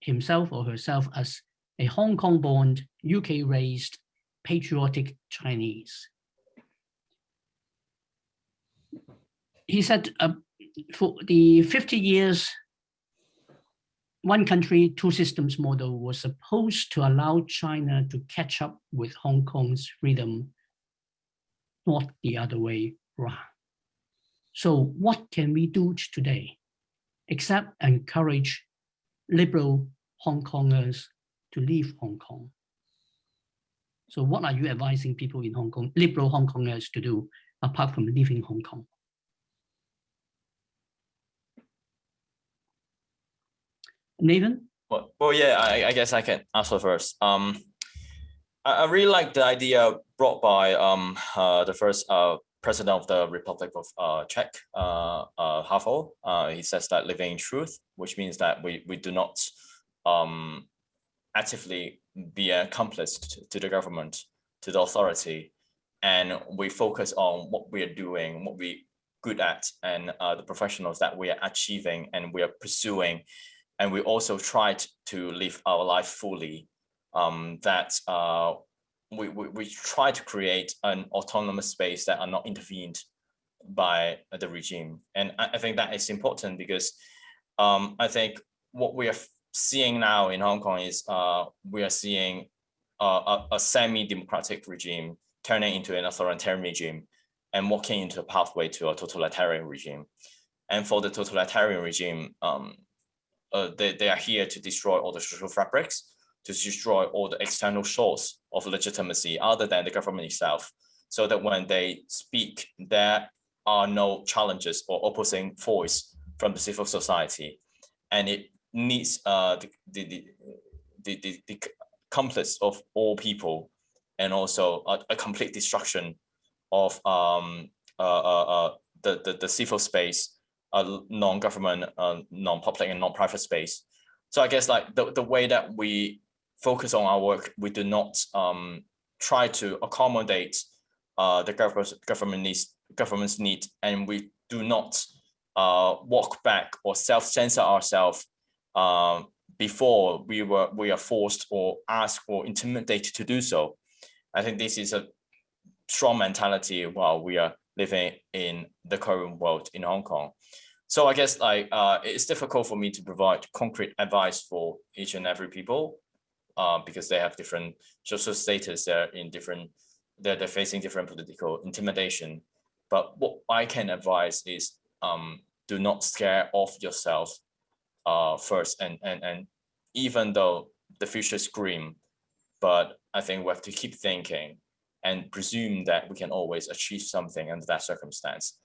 himself or herself as a Hong Kong born, UK raised, patriotic Chinese. He said uh, for the 50 years, one country, two systems model was supposed to allow China to catch up with Hong Kong's freedom, not the other way around. So what can we do today except encourage liberal Hong Kongers to leave Hong Kong? So what are you advising people in Hong Kong, liberal Hong Kongers to do apart from leaving Hong Kong? Nathan? Well, well yeah, I, I guess I can answer first. Um, I, I really like the idea brought by um, uh, the first uh, president of the Republic of uh, Czech, uh, uh, Havel. Uh, he says that living in truth, which means that we, we do not um, actively be an accomplice to, the government, to the authority, and we focus on what we are doing, what we good at, and uh, the professionals that we are achieving and we are pursuing and we also tried to live our life fully um, that uh, we, we, we try to create an autonomous space that are not intervened by the regime. And I, I think that is important because um, I think what we are seeing now in Hong Kong is uh, we are seeing a, a semi-democratic regime turning into an authoritarian regime and walking into a pathway to a totalitarian regime. And for the totalitarian regime, um, uh, they, they are here to destroy all the social fabrics, to destroy all the external source of legitimacy other than the government itself, so that when they speak, there are no challenges or opposing voice from the civil society. And it needs uh, the, the, the, the, the, complex of all people and also a, a complete destruction of um, uh, uh, uh, the, the, the civil space a non-government, uh, non-public and non-private space. So I guess like the, the way that we focus on our work, we do not um, try to accommodate uh, the government government needs government's need, and we do not uh, walk back or self-censor ourselves uh, before we were we are forced or asked or intimidated to do so. I think this is a strong mentality while we are living in the current world in Hong Kong. So I guess like uh, it's difficult for me to provide concrete advice for each and every people uh, because they have different social status. They're in different, they're, they're facing different political intimidation. But what I can advise is um, do not scare off yourself uh, first. And, and, and even though the future is grim, but I think we have to keep thinking and presume that we can always achieve something under that circumstance.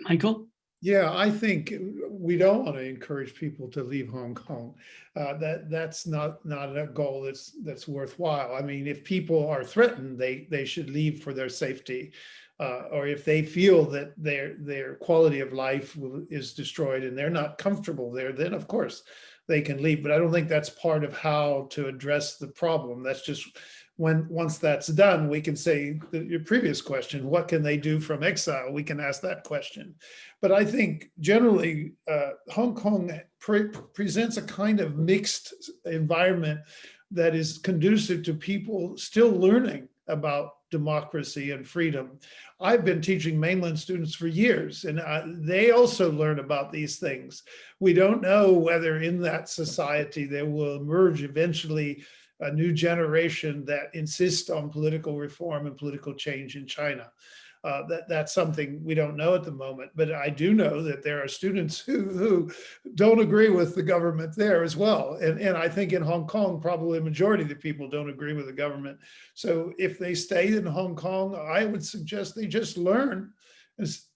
Michael? Yeah, I think we don't want to encourage people to leave Hong Kong. Uh, that that's not not a goal that's that's worthwhile. I mean, if people are threatened, they they should leave for their safety, uh, or if they feel that their their quality of life is destroyed and they're not comfortable there, then of course they can leave. But I don't think that's part of how to address the problem. That's just when once that's done, we can say the, your previous question, what can they do from exile? We can ask that question. But I think generally uh, Hong Kong pre presents a kind of mixed environment that is conducive to people still learning about democracy and freedom. I've been teaching mainland students for years and uh, they also learn about these things. We don't know whether in that society there will emerge eventually a new generation that insists on political reform and political change in China. Uh, that that's something we don't know at the moment, but I do know that there are students who who don't agree with the government there as well, and and I think in Hong Kong probably a majority of the people don't agree with the government. So if they stay in Hong Kong, I would suggest they just learn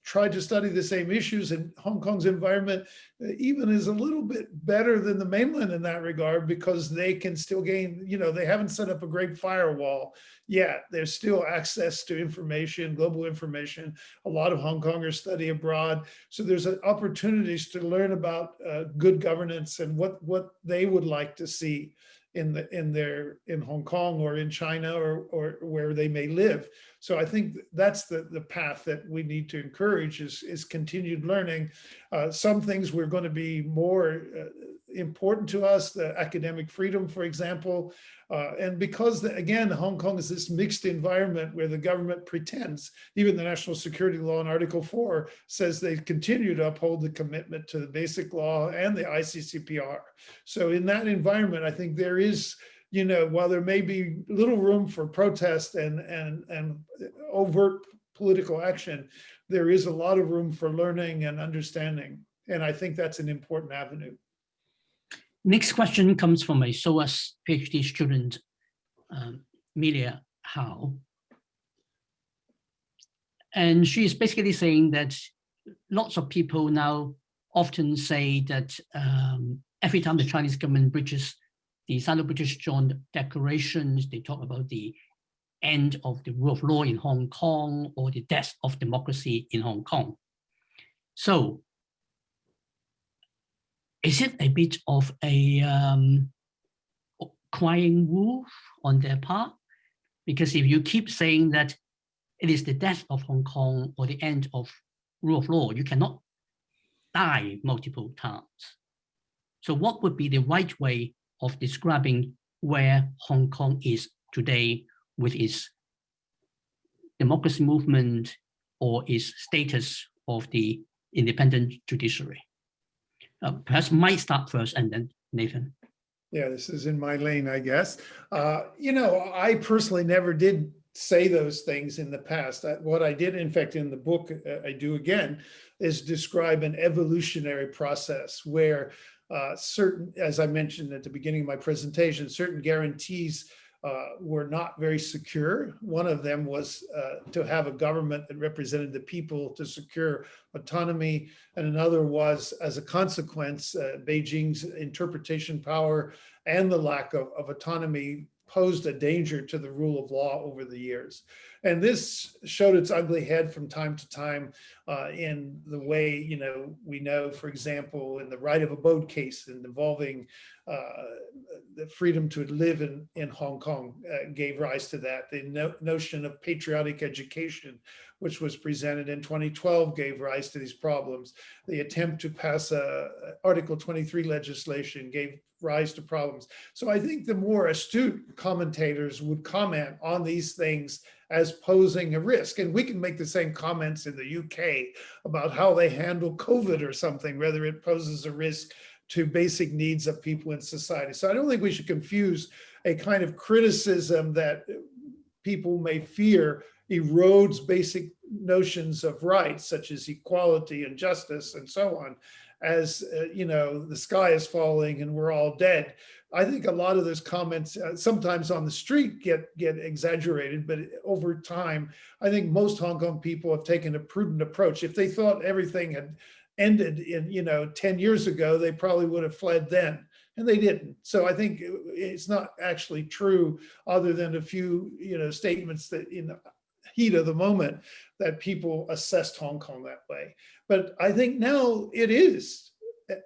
tried to study the same issues and Hong Kong's environment uh, even is a little bit better than the mainland in that regard because they can still gain, you know, they haven't set up a great firewall yet. There's still access to information, global information. A lot of Hong Kongers study abroad. So there's opportunities to learn about uh, good governance and what, what they would like to see in the in their in Hong Kong or in China or or where they may live. So I think that's the the path that we need to encourage is is continued learning. Uh, some things we're going to be more uh, important to us, the academic freedom, for example, uh, and because, the, again, Hong Kong is this mixed environment where the government pretends, even the national security law in Article 4 says they continue to uphold the commitment to the basic law and the ICCPR. So in that environment, I think there is, you know, while there may be little room for protest and, and, and overt political action, there is a lot of room for learning and understanding. And I think that's an important avenue. Next question comes from a SOAS PhD student, um, Melia Howe. And she's basically saying that lots of people now often say that um, every time the Chinese government breaches the Sino-British Joint Declarations, they talk about the end of the rule of law in Hong Kong or the death of democracy in Hong Kong. So is it a bit of a um, crying wolf on their part? Because if you keep saying that it is the death of Hong Kong or the end of rule of law, you cannot die multiple times. So what would be the right way of describing where Hong Kong is today with its democracy movement or its status of the independent judiciary? Uh, perhaps might start first and then Nathan. Yeah, this is in my lane, I guess. Uh, you know, I personally never did say those things in the past. I, what I did, in fact, in the book, uh, I do again, is describe an evolutionary process where uh, certain, as I mentioned at the beginning of my presentation, certain guarantees uh, were not very secure. One of them was uh, to have a government that represented the people to secure autonomy. And another was, as a consequence, uh, Beijing's interpretation power and the lack of, of autonomy posed a danger to the rule of law over the years. And this showed its ugly head from time to time uh, in the way, you know, we know, for example, in the right of abode case involving uh, the freedom to live in, in Hong Kong uh, gave rise to that. The no notion of patriotic education, which was presented in 2012, gave rise to these problems. The attempt to pass a Article 23 legislation gave rise to problems. So I think the more astute commentators would comment on these things as posing a risk. And we can make the same comments in the UK about how they handle COVID or something, whether it poses a risk to basic needs of people in society. So I don't think we should confuse a kind of criticism that people may fear erodes basic notions of rights, such as equality and justice and so on, as, uh, you know, the sky is falling and we're all dead. I think a lot of those comments uh, sometimes on the street get get exaggerated, but over time, I think most Hong Kong people have taken a prudent approach. If they thought everything had ended in, you know, 10 years ago, they probably would have fled then and they didn't. So I think it's not actually true other than a few, you know, statements that in heat of the moment that people assessed Hong Kong that way. But I think now it is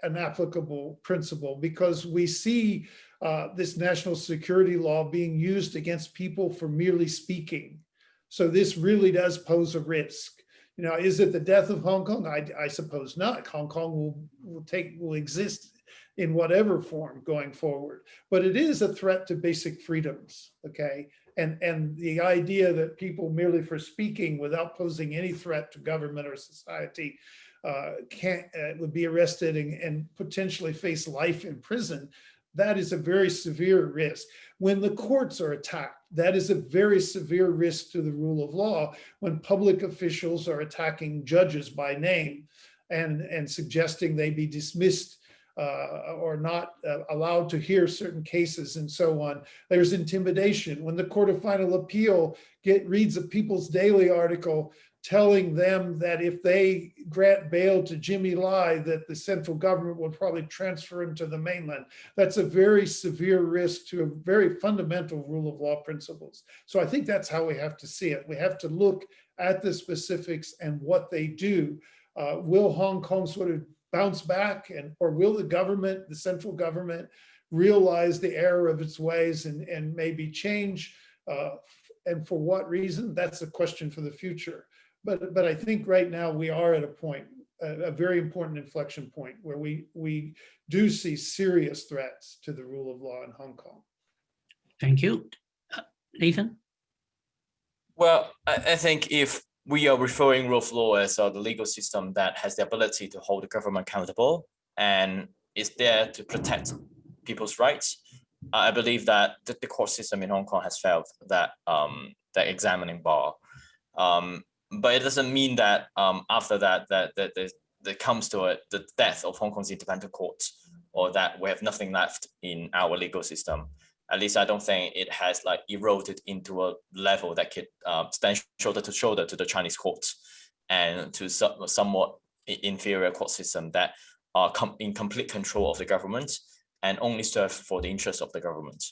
an applicable principle because we see uh, this national security law being used against people for merely speaking. So this really does pose a risk. You know, is it the death of Hong Kong? I, I suppose not. Hong Kong will, will take will exist in whatever form going forward. But it is a threat to basic freedoms, okay? And, and the idea that people merely for speaking without posing any threat to government or society uh, can't uh, would be arrested and, and potentially face life in prison, that is a very severe risk. When the courts are attacked, that is a very severe risk to the rule of law when public officials are attacking judges by name and, and suggesting they be dismissed uh, or not uh, allowed to hear certain cases and so on. There's intimidation. When the Court of Final Appeal get reads a People's Daily article telling them that if they grant bail to Jimmy Lai, that the central government will probably transfer him to the mainland. That's a very severe risk to a very fundamental rule of law principles. So I think that's how we have to see it. We have to look at the specifics and what they do. Uh, will Hong Kong sort of bounce back and or will the government, the central government, realize the error of its ways and, and maybe change uh, and for what reason, that's a question for the future. But, but I think right now we are at a point, a, a very important inflection point where we, we do see serious threats to the rule of law in Hong Kong. Thank you. Uh, Nathan? Well, I, I think if we are referring rule of law as uh, the legal system that has the ability to hold the government accountable and is there to protect people's rights, I believe that the, the court system in Hong Kong has failed that um, that examining bar. Um, but it doesn't mean that um, after that that that that comes to it the death of Hong Kong's independent courts or that we have nothing left in our legal system. At least I don't think it has like eroded into a level that could uh, stand shoulder to shoulder to the Chinese courts and to some, somewhat inferior court system that are in complete control of the government and only serve for the interest of the government.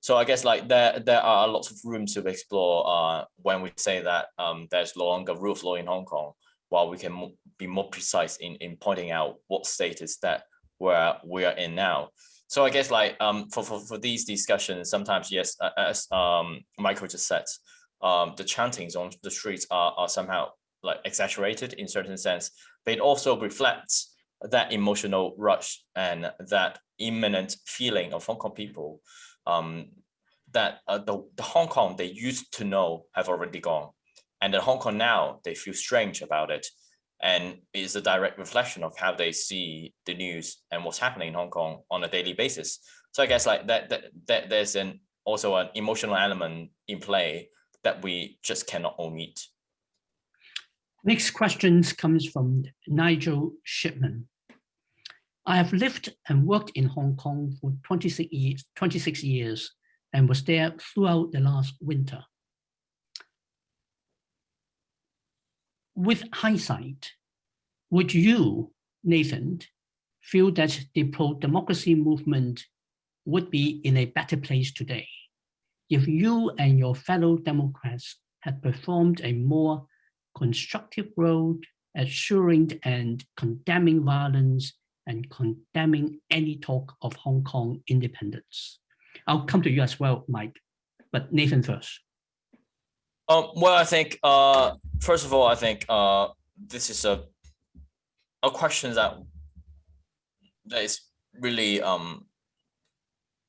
So I guess like there there are lots of rooms to explore uh, when we say that um, there's no longer rule of law in Hong Kong, while we can be more precise in, in pointing out what status that where we are in now. So I guess like um, for, for, for these discussions, sometimes, yes, as um, Michael just said, um, the chantings on the streets are, are somehow like exaggerated in certain sense, but it also reflects that emotional rush and that imminent feeling of Hong Kong people um, that uh, the, the Hong Kong they used to know have already gone. And the Hong Kong now, they feel strange about it. And is a direct reflection of how they see the news and what's happening in Hong Kong on a daily basis. So I guess like that, that, that there's an also an emotional element in play that we just cannot omit. Next question comes from Nigel Shipman. I have lived and worked in Hong Kong for 26 years, 26 years and was there throughout the last winter. With hindsight, would you, Nathan, feel that the pro-democracy movement would be in a better place today if you and your fellow Democrats had performed a more constructive role assuring and condemning violence and condemning any talk of Hong Kong independence. I'll come to you as well, Mike, but Nathan first. Um, well, I think, uh, first of all, I think uh, this is a, a question that, that is really um,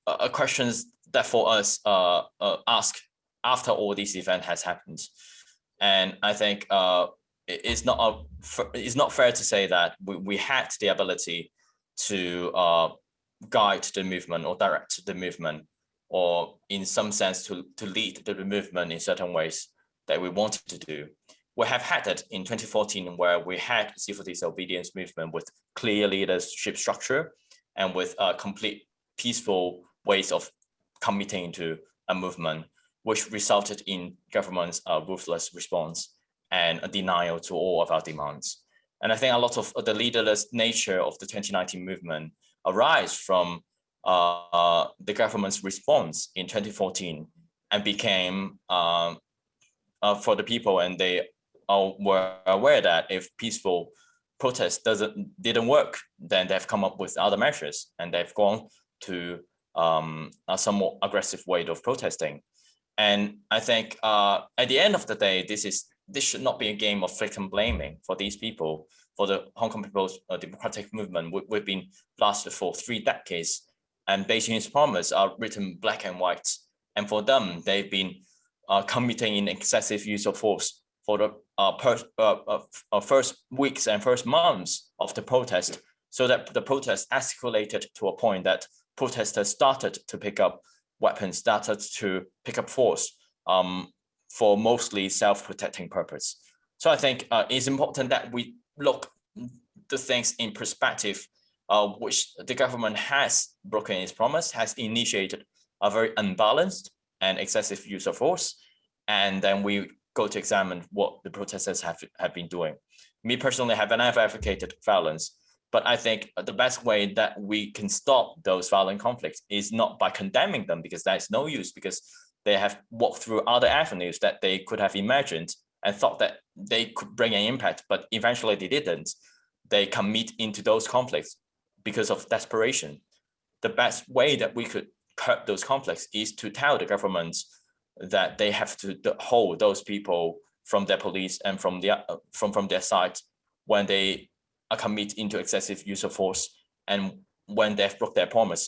a question that for us uh, uh, ask after all this event has happened. And I think uh, it's not a, it's not fair to say that we, we had the ability to uh, guide the movement or direct the movement or in some sense to, to lead the movement in certain ways that we wanted to do. We have had it in 2014 where we had civil disobedience movement with clear leadership structure and with a complete peaceful ways of committing to a movement, which resulted in government's uh, ruthless response and a denial to all of our demands. And I think a lot of the leaderless nature of the 2019 movement arise from uh, the government's response in 2014 and became um, uh, for the people and they all were aware that if peaceful protest doesn't didn't work, then they've come up with other measures and they've gone to um, a somewhat aggressive way of protesting. And I think uh, at the end of the day, this is this should not be a game of victim blaming for these people, for the Hong Kong People's uh, Democratic Movement. We, have been lasted for three decades and Beijing's promise are written black and white. And for them, they've been uh, committing in excessive use of force for the uh, uh, uh, uh, first weeks and first months of the protest, so that the protest escalated to a point that protesters started to pick up weapons, started to pick up force. Um, for mostly self-protecting purpose. So I think uh, it's important that we look the things in perspective, uh, which the government has broken its promise, has initiated a very unbalanced and excessive use of force. And then we go to examine what the protesters have, have been doing. Me personally, have never advocated violence, but I think the best way that we can stop those violent conflicts is not by condemning them because that's no use because they have walked through other avenues that they could have imagined and thought that they could bring an impact, but eventually they didn't. They commit into those conflicts because of desperation. The best way that we could curb those conflicts is to tell the governments that they have to hold those people from their police and from their from from their side when they are commit into excessive use of force and when they've broke their promise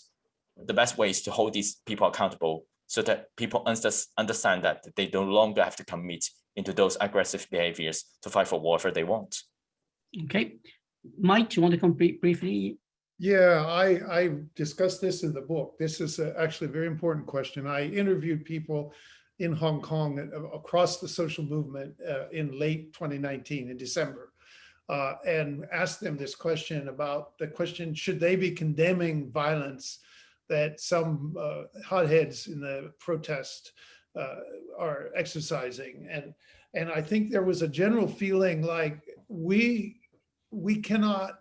the best way is to hold these people accountable so that people understand that they no longer have to commit into those aggressive behaviors to fight for whatever they want. Okay. Mike, do you want to come briefly? Yeah, I, I discussed this in the book. This is a, actually a very important question. I interviewed people in Hong Kong across the social movement uh, in late 2019 in December uh, and asked them this question about the question, should they be condemning violence that some uh, hotheads in the protest uh, are exercising. And, and I think there was a general feeling like we, we cannot,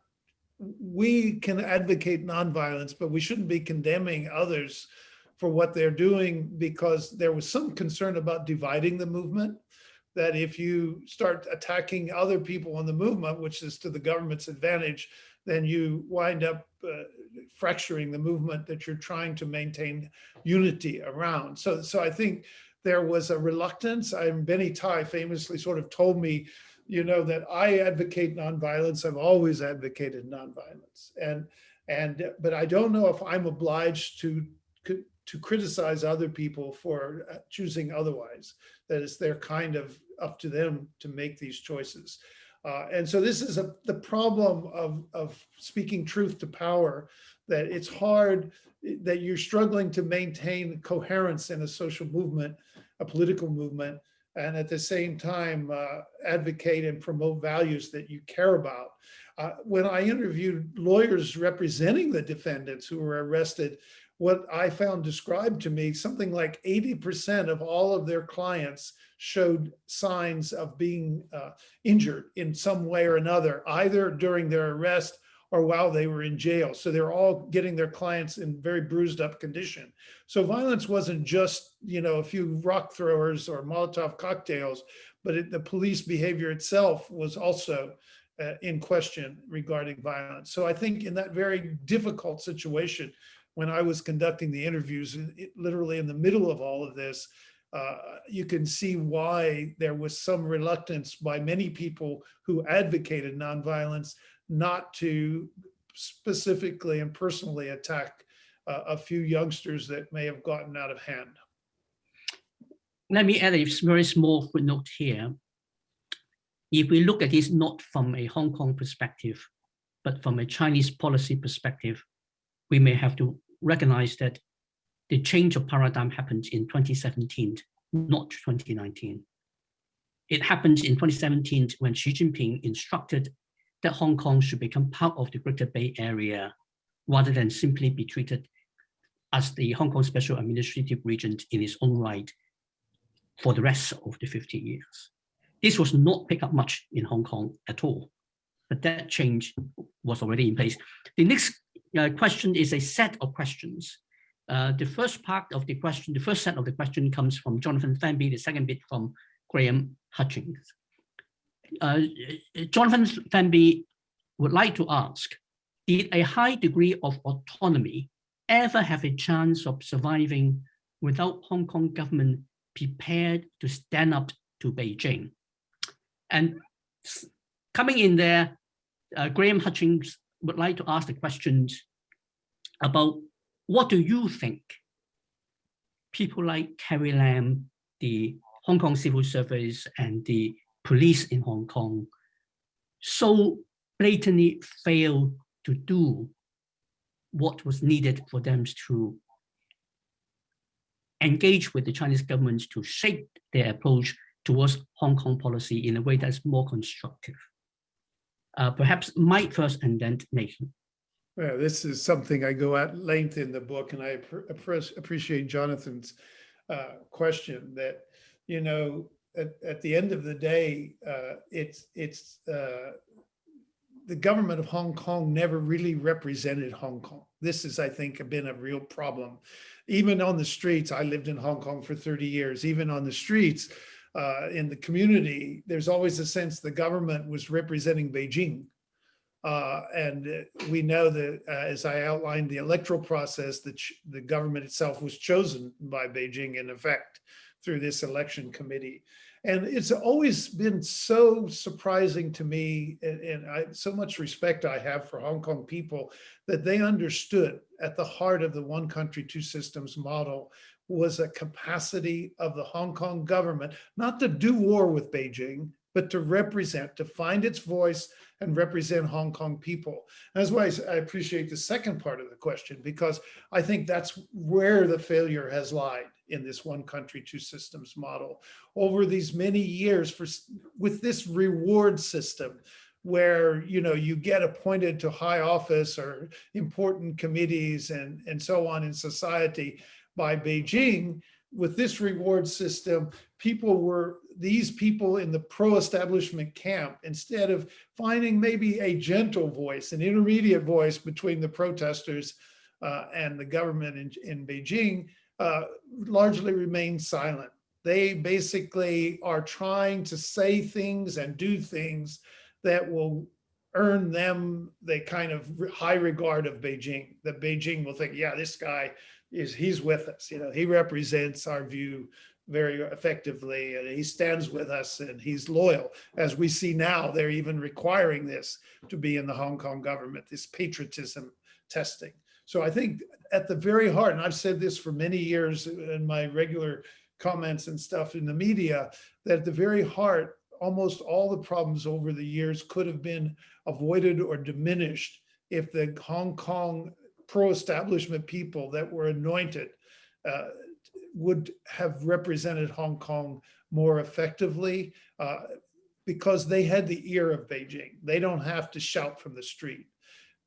we can advocate nonviolence, but we shouldn't be condemning others for what they're doing because there was some concern about dividing the movement that if you start attacking other people in the movement, which is to the government's advantage, then you wind up uh, fracturing the movement that you're trying to maintain unity around. So, so I think there was a reluctance. I'm Benny Tai famously sort of told me, you know, that I advocate nonviolence. I've always advocated nonviolence, and and but I don't know if I'm obliged to to criticize other people for uh, choosing otherwise. That is, they're kind of up to them to make these choices. Uh, and so this is a, the problem of, of speaking truth to power, that it's hard, that you're struggling to maintain coherence in a social movement, a political movement, and at the same time uh, advocate and promote values that you care about. Uh, when I interviewed lawyers representing the defendants who were arrested, what I found described to me, something like 80% of all of their clients showed signs of being uh, injured in some way or another, either during their arrest or while they were in jail. So they're all getting their clients in very bruised up condition. So violence wasn't just, you know, a few rock throwers or Molotov cocktails, but it, the police behavior itself was also uh, in question regarding violence. So I think in that very difficult situation, when I was conducting the interviews, it, literally in the middle of all of this, uh, you can see why there was some reluctance by many people who advocated nonviolence not to specifically and personally attack uh, a few youngsters that may have gotten out of hand. Let me add a very small footnote here. If we look at this not from a Hong Kong perspective, but from a Chinese policy perspective, we may have to recognize that the change of paradigm happened in 2017, not 2019. It happened in 2017 when Xi Jinping instructed that Hong Kong should become part of the Greater Bay Area rather than simply be treated as the Hong Kong Special Administrative Region in its own right for the rest of the 50 years. This was not picked up much in Hong Kong at all, but that change was already in place. The next uh, question is a set of questions. Uh, the first part of the question, the first set of the question comes from Jonathan Fenby, the second bit from Graham Hutchings. Uh, Jonathan Fenby would like to ask, did a high degree of autonomy ever have a chance of surviving without Hong Kong government prepared to stand up to Beijing? And coming in there, uh, Graham Hutchings would like to ask the questions about what do you think people like Carrie Lam, the Hong Kong civil service and the police in Hong Kong so blatantly failed to do what was needed for them to engage with the Chinese government to shape their approach towards Hong Kong policy in a way that's more constructive. Uh, perhaps Mike first and then Nathan. Well, this is something I go at length in the book, and I appreciate Jonathan's uh, question that, you know, at, at the end of the day, uh, it's, it's, uh, the government of Hong Kong never really represented Hong Kong. This has, I think, been a real problem. Even on the streets, I lived in Hong Kong for 30 years, even on the streets, uh, in the community, there's always a sense the government was representing Beijing. Uh, and we know that, uh, as I outlined the electoral process, that the government itself was chosen by Beijing in effect through this election committee. And it's always been so surprising to me and, and I, so much respect I have for Hong Kong people that they understood at the heart of the one country, two systems model was a capacity of the Hong Kong government, not to do war with Beijing, but to represent, to find its voice and represent Hong Kong people. That's why I appreciate the second part of the question, because I think that's where the failure has lied in this one country, two systems model. Over these many years for with this reward system, where you know you get appointed to high office or important committees and, and so on in society, by Beijing, with this reward system, people were, these people in the pro-establishment camp, instead of finding maybe a gentle voice, an intermediate voice between the protesters uh, and the government in, in Beijing, uh, largely remain silent. They basically are trying to say things and do things that will earn them the kind of high regard of Beijing, that Beijing will think, yeah, this guy is he's with us. You know, he represents our view very effectively and he stands with us and he's loyal. As we see now, they're even requiring this to be in the Hong Kong government, this patriotism testing. So I think at the very heart, and I've said this for many years in my regular comments and stuff in the media, that at the very heart, almost all the problems over the years could have been avoided or diminished if the Hong Kong pro-establishment people that were anointed uh, would have represented Hong Kong more effectively uh, because they had the ear of Beijing. They don't have to shout from the street.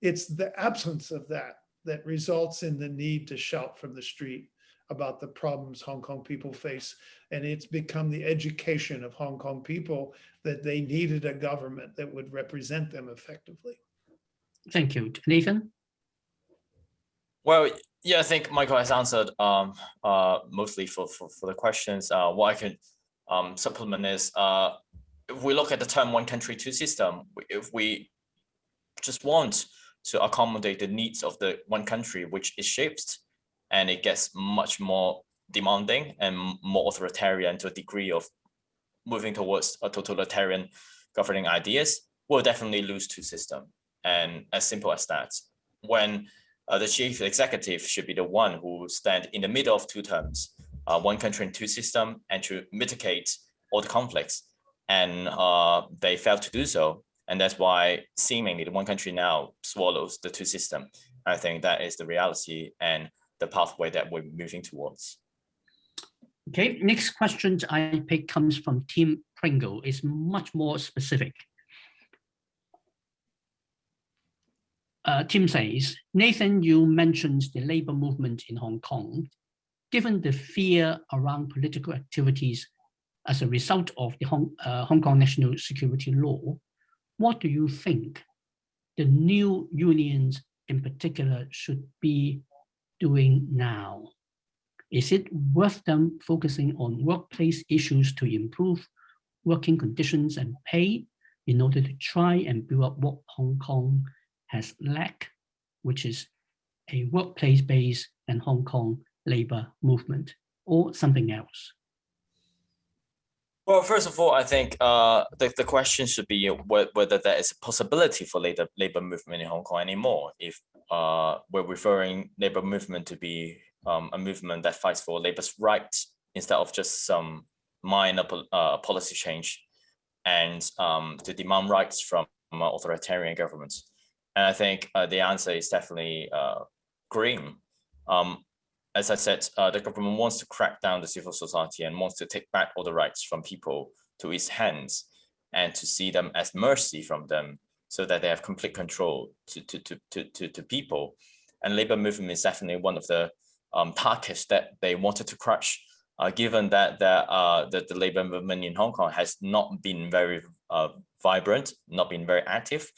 It's the absence of that that results in the need to shout from the street about the problems Hong Kong people face. And it's become the education of Hong Kong people that they needed a government that would represent them effectively. Thank you. Nathan? Well, yeah, I think Michael has answered um, uh, mostly for, for, for the questions. Uh, what I can um, supplement is, uh, if we look at the term one country, two system, if we just want to accommodate the needs of the one country, which is shaped and it gets much more demanding and more authoritarian to a degree of moving towards a totalitarian governing ideas, we'll definitely lose two system. And as simple as that. When uh, the chief executive should be the one who stand in the middle of two terms, uh, one country and two system, and to mitigate all the conflicts. And uh, they failed to do so. And that's why seemingly the one country now swallows the two system. I think that is the reality and the pathway that we're moving towards. Okay, next question I pick comes from Tim Pringle. It's much more specific. Uh, Tim says, Nathan, you mentioned the labor movement in Hong Kong. Given the fear around political activities as a result of the Hong, uh, Hong Kong national security law, what do you think the new unions in particular should be doing now? Is it worth them focusing on workplace issues to improve working conditions and pay in order to try and build up what Hong Kong has lacked, which is a workplace-based and Hong Kong labor movement or something else? Well, first of all, I think uh, the, the question should be whether there is a possibility for labor, labor movement in Hong Kong anymore. If uh, we're referring labor movement to be um, a movement that fights for labor's rights instead of just some minor uh, policy change and um, to demand rights from authoritarian governments. And I think uh, the answer is definitely uh, green. Um, as I said, uh, the government wants to crack down the civil society and wants to take back all the rights from people to its hands and to see them as mercy from them so that they have complete control to, to, to, to, to, to people. And labor movement is definitely one of the um, targets that they wanted to crush uh, given that that uh, that the labor movement in Hong Kong has not been very uh, vibrant, not been very active,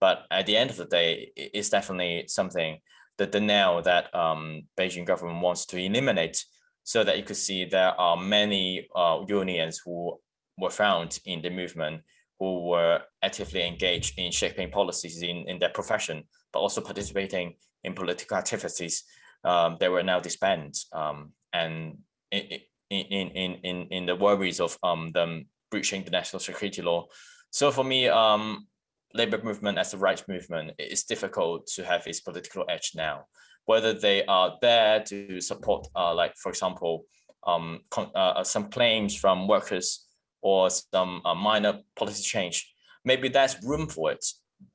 but at the end of the day, it's definitely something the now that um, Beijing government wants to eliminate, so that you could see there are many uh, unions who were found in the movement who were actively engaged in shaping policies in, in their profession, but also participating in political activities. Um, they were now disbanded. Um, and in, in, in, in, in the worries of um, them breaching the national security law. So for me, um, labor movement as a rights movement, it's difficult to have its political edge now. Whether they are there to support, uh, like, for example, um, uh, some claims from workers or some uh, minor policy change, maybe there's room for it.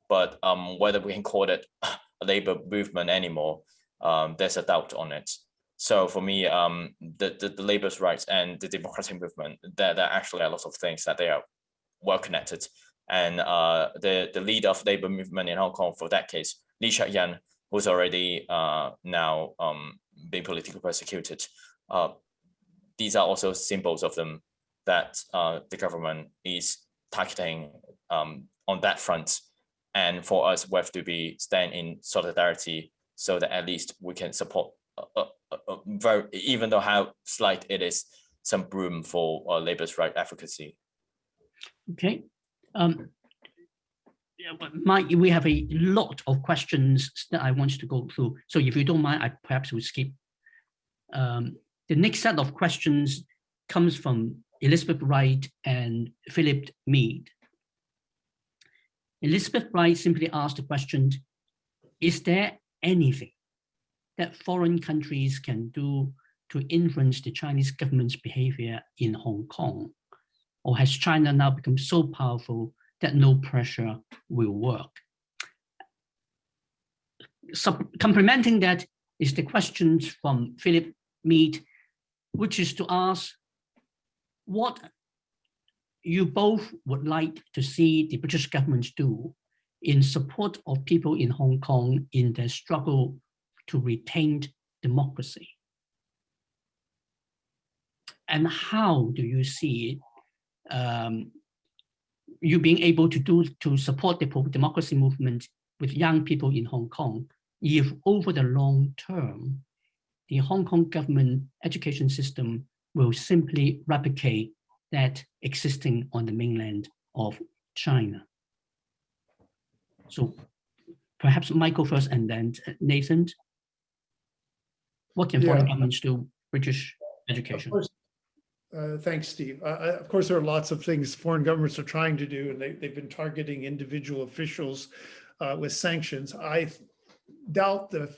But um, whether we can call it a labor movement anymore, um, there's a doubt on it. So for me, um, the, the, the labor's rights and the democratic movement, there, there are actually a lot of things that they are well connected. And uh, the, the leader of labor movement in Hong Kong for that case, Lee Cheuk-yan, who's already uh, now um, being politically persecuted. Uh, these are also symbols of them that uh, the government is targeting um, on that front. And for us, we have to be stand in solidarity so that at least we can support uh, uh, uh very, even though how slight it is, some room for uh, labor's right advocacy. Okay. Um, but Mike, we have a lot of questions that I want to go through. So if you don't mind, I perhaps will skip. Um, the next set of questions comes from Elizabeth Wright and Philip Mead. Elizabeth Wright simply asked the question, is there anything that foreign countries can do to influence the Chinese government's behavior in Hong Kong? Or has China now become so powerful that no pressure will work? So complementing that is the questions from Philip Mead, which is to ask what you both would like to see the British government do in support of people in Hong Kong in their struggle to retain democracy. And how do you see um, you being able to do to support the democracy movement with young people in Hong Kong if over the long term, the Hong Kong government education system will simply replicate that existing on the mainland of China. So perhaps Michael first and then Nathan. What can foreign yeah. governments do British education? Uh, thanks, Steve. Uh, of course, there are lots of things foreign governments are trying to do, and they, they've been targeting individual officials uh, with sanctions. I doubt the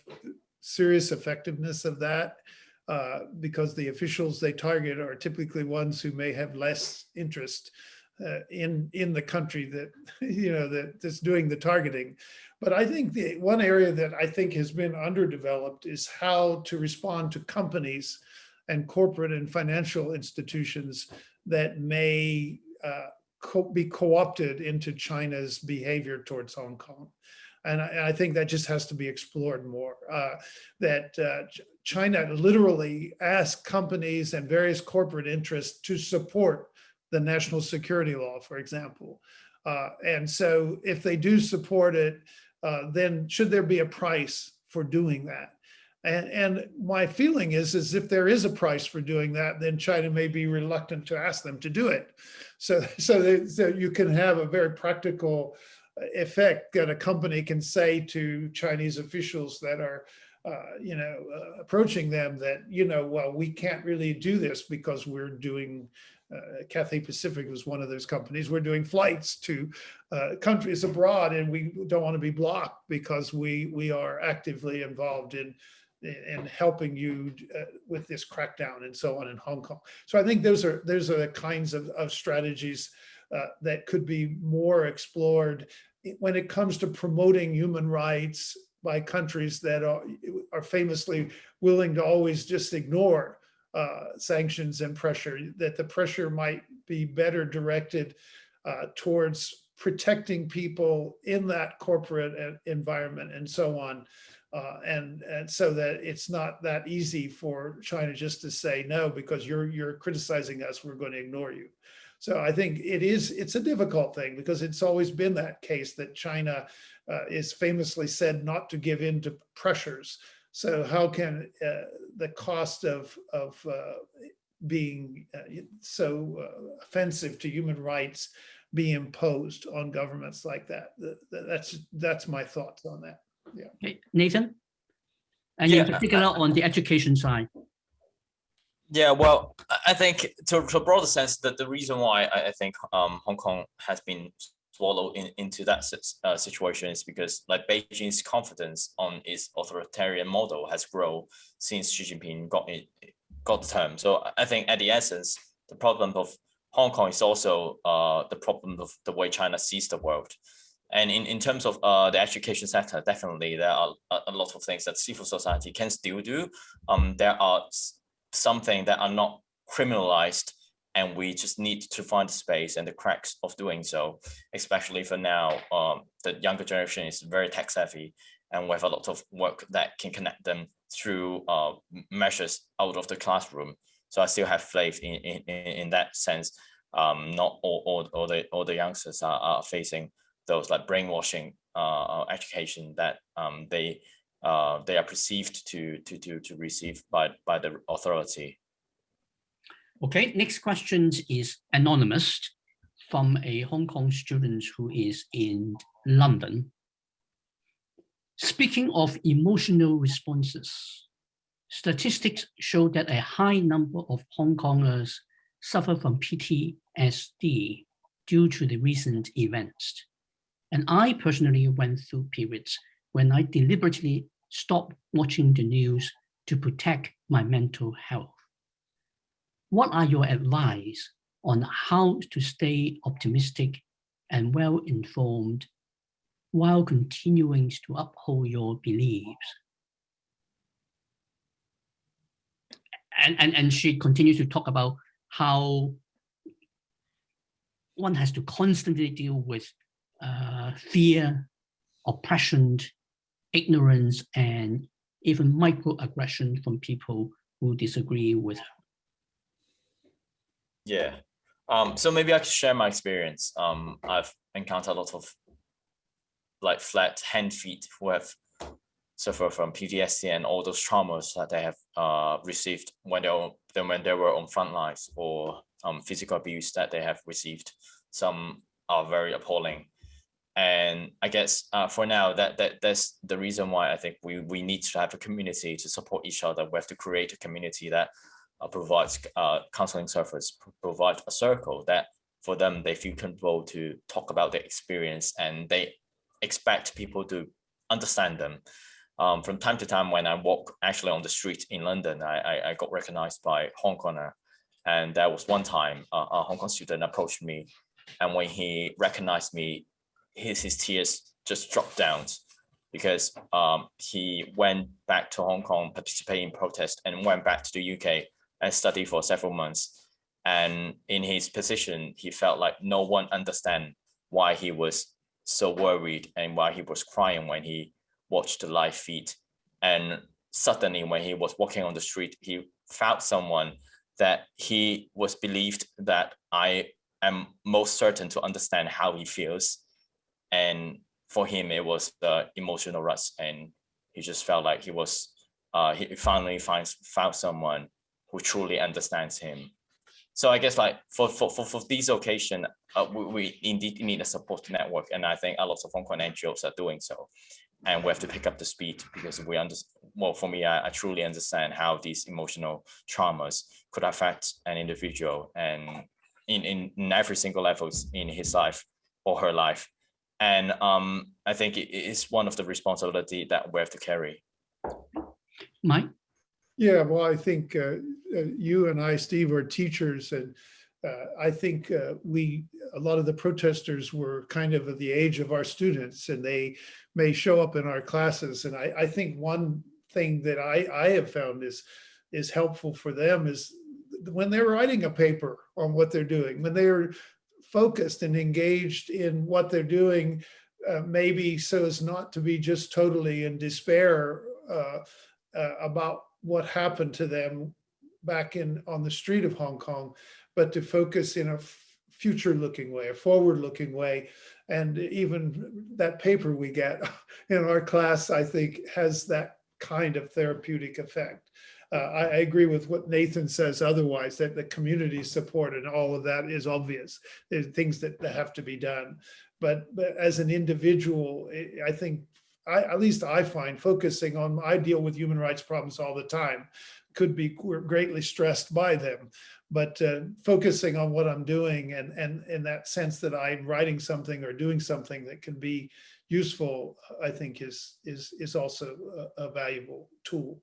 serious effectiveness of that. Uh, because the officials they target are typically ones who may have less interest uh, in in the country that you know that that's doing the targeting. But I think the one area that I think has been underdeveloped is how to respond to companies and corporate and financial institutions that may uh, co be co-opted into China's behavior towards Hong Kong. And I, I, think that just has to be explored more. Uh, that uh, China literally asked companies and various corporate interests to support the national security law, for example. Uh, and so if they do support it, uh, then should there be a price for doing that? And, and my feeling is, is if there is a price for doing that, then China may be reluctant to ask them to do it. So, so, they, so you can have a very practical effect that a company can say to Chinese officials that are uh, you know, uh, approaching them that, you know, well, we can't really do this because we're doing, uh, Cathay Pacific was one of those companies, we're doing flights to uh, countries abroad and we don't want to be blocked because we, we are actively involved in, in helping you uh, with this crackdown and so on in Hong Kong. So I think those are, those are the kinds of, of strategies uh, that could be more explored when it comes to promoting human rights by countries that are, are famously willing to always just ignore uh, sanctions and pressure, that the pressure might be better directed uh, towards protecting people in that corporate environment and so on. Uh, and, and so that it's not that easy for China just to say no, because you're, you're criticizing us, we're going to ignore you. So I think it is, it's a difficult thing because it's always been that case that China uh, is famously said not to give in to pressures. So how can uh, the cost of, of uh, being uh, so uh, offensive to human rights be imposed on governments like that? Th- th- That's, that's my thoughts on that. Okay, Nathan? And in Yeah. particular on the education side. Yeah, well, I- I think to, to a broader sense that the reason why I, I think um, Hong Kong has been swallowed in, into that uh, situation is because like Beijing's confidence on its authoritarian model has grown since Xi Jinping got it, got the term. So I- I think at the essence, the problem of Hong Kong is also uh, the problem of the way China sees the world. And in, in terms of uh, the education sector, definitely there are a, a lot of things that civil society can still do. Um, there are something that are not criminalized and we just need to find the space and the cracks of doing so, especially for now, um, the younger generation is very tech savvy and we have a lot of work that can connect them through uh, measures out of the classroom. So I still have faith in, in, in that sense. Um, not all, all, all the all the youngsters are, are facing those like brainwashing uh, education that um, they uh, they are perceived to to to to receive by by the authority. Okay, next question is anonymous from a Hong Kong student who is in London. Speaking of emotional responses, statistics show that a high number of Hong Kongers suffer from PTSD due to the recent events. And I personally went through periods when I deliberately stopped watching the news to protect my mental health. What are your advice on how to stay optimistic and well informed while continuing to uphold your beliefs? And, and, and she continues to talk about how one has to constantly deal with uh, fear, oppression, ignorance, and even microaggression from people who disagree with her. Yeah. Um, so maybe I could share my experience. Um, I've encountered a lot of like flat hand feet who have suffered from PTSD and all those traumas that they have uh, received when they were when they were on front lines or um, physical abuse that they have received. Some are very appalling. And I guess uh, for now, that that that's the reason why I think we we need to have a community to support each other. We have to create a community that uh, provides uh, counseling service, p- provide a circle that for them they feel comfortable to talk about their experience and they expect people to understand them. Um, from time to time, when I walk actually on the street in London, I, I, I got recognized by Hong Konger. And there was one time uh, a Hong Kong student approached me, and when he recognized me, his, his tears just dropped down because um, he went back to Hong Kong, participated in protest, and went back to the UK and studied for several months. And in his position, he felt like no one understand why he was so worried and why he was crying when he watched the live feed. And suddenly, when he was walking on the street, he found someone that he was believed that I am most certain to understand how he feels. And for him, it was the emotional rush, and he just felt like he was. Uh, he finally finds found someone who truly understands him. So I guess like for for for, for these occasion, uh, we, we indeed need a support network, and I think a lot of Hong Kong NGOs are doing so. And we have to pick up the speed because we understand. Well, for me, I, I truly understand how these emotional traumas could affect an individual, and in in, in every single levels in his life or her life. And um, I think it is one of the responsibility that we have to carry. Mike? Yeah, well, I think uh, uh, you and I, Steve, are teachers, and uh, I think uh, we, a lot of the protesters were kind of of the age of our students, and they may show up in our classes. And I, I think one thing that I, I have found is is helpful for them is when they're writing a paper on what they're doing, when they're focused and engaged in what they're doing, uh, maybe so as not to be just totally in despair uh, uh, about what happened to them back in on the street of Hong Kong, but to focus in a future looking way, a forward looking way. And even that paper we get in our class, I think has that kind of therapeutic effect. Uh, I, I, agree with what Nathan says otherwise, that the community support and all of that is obvious. There's things that, that have to be done. But, but as an individual, I think, I, at least I find focusing on, I deal with human rights problems all the time, could be greatly stressed by them. But uh, focusing on what I'm doing and, and in that sense that I'm writing something or doing something that can be useful, I think is, is, is also a, a valuable tool.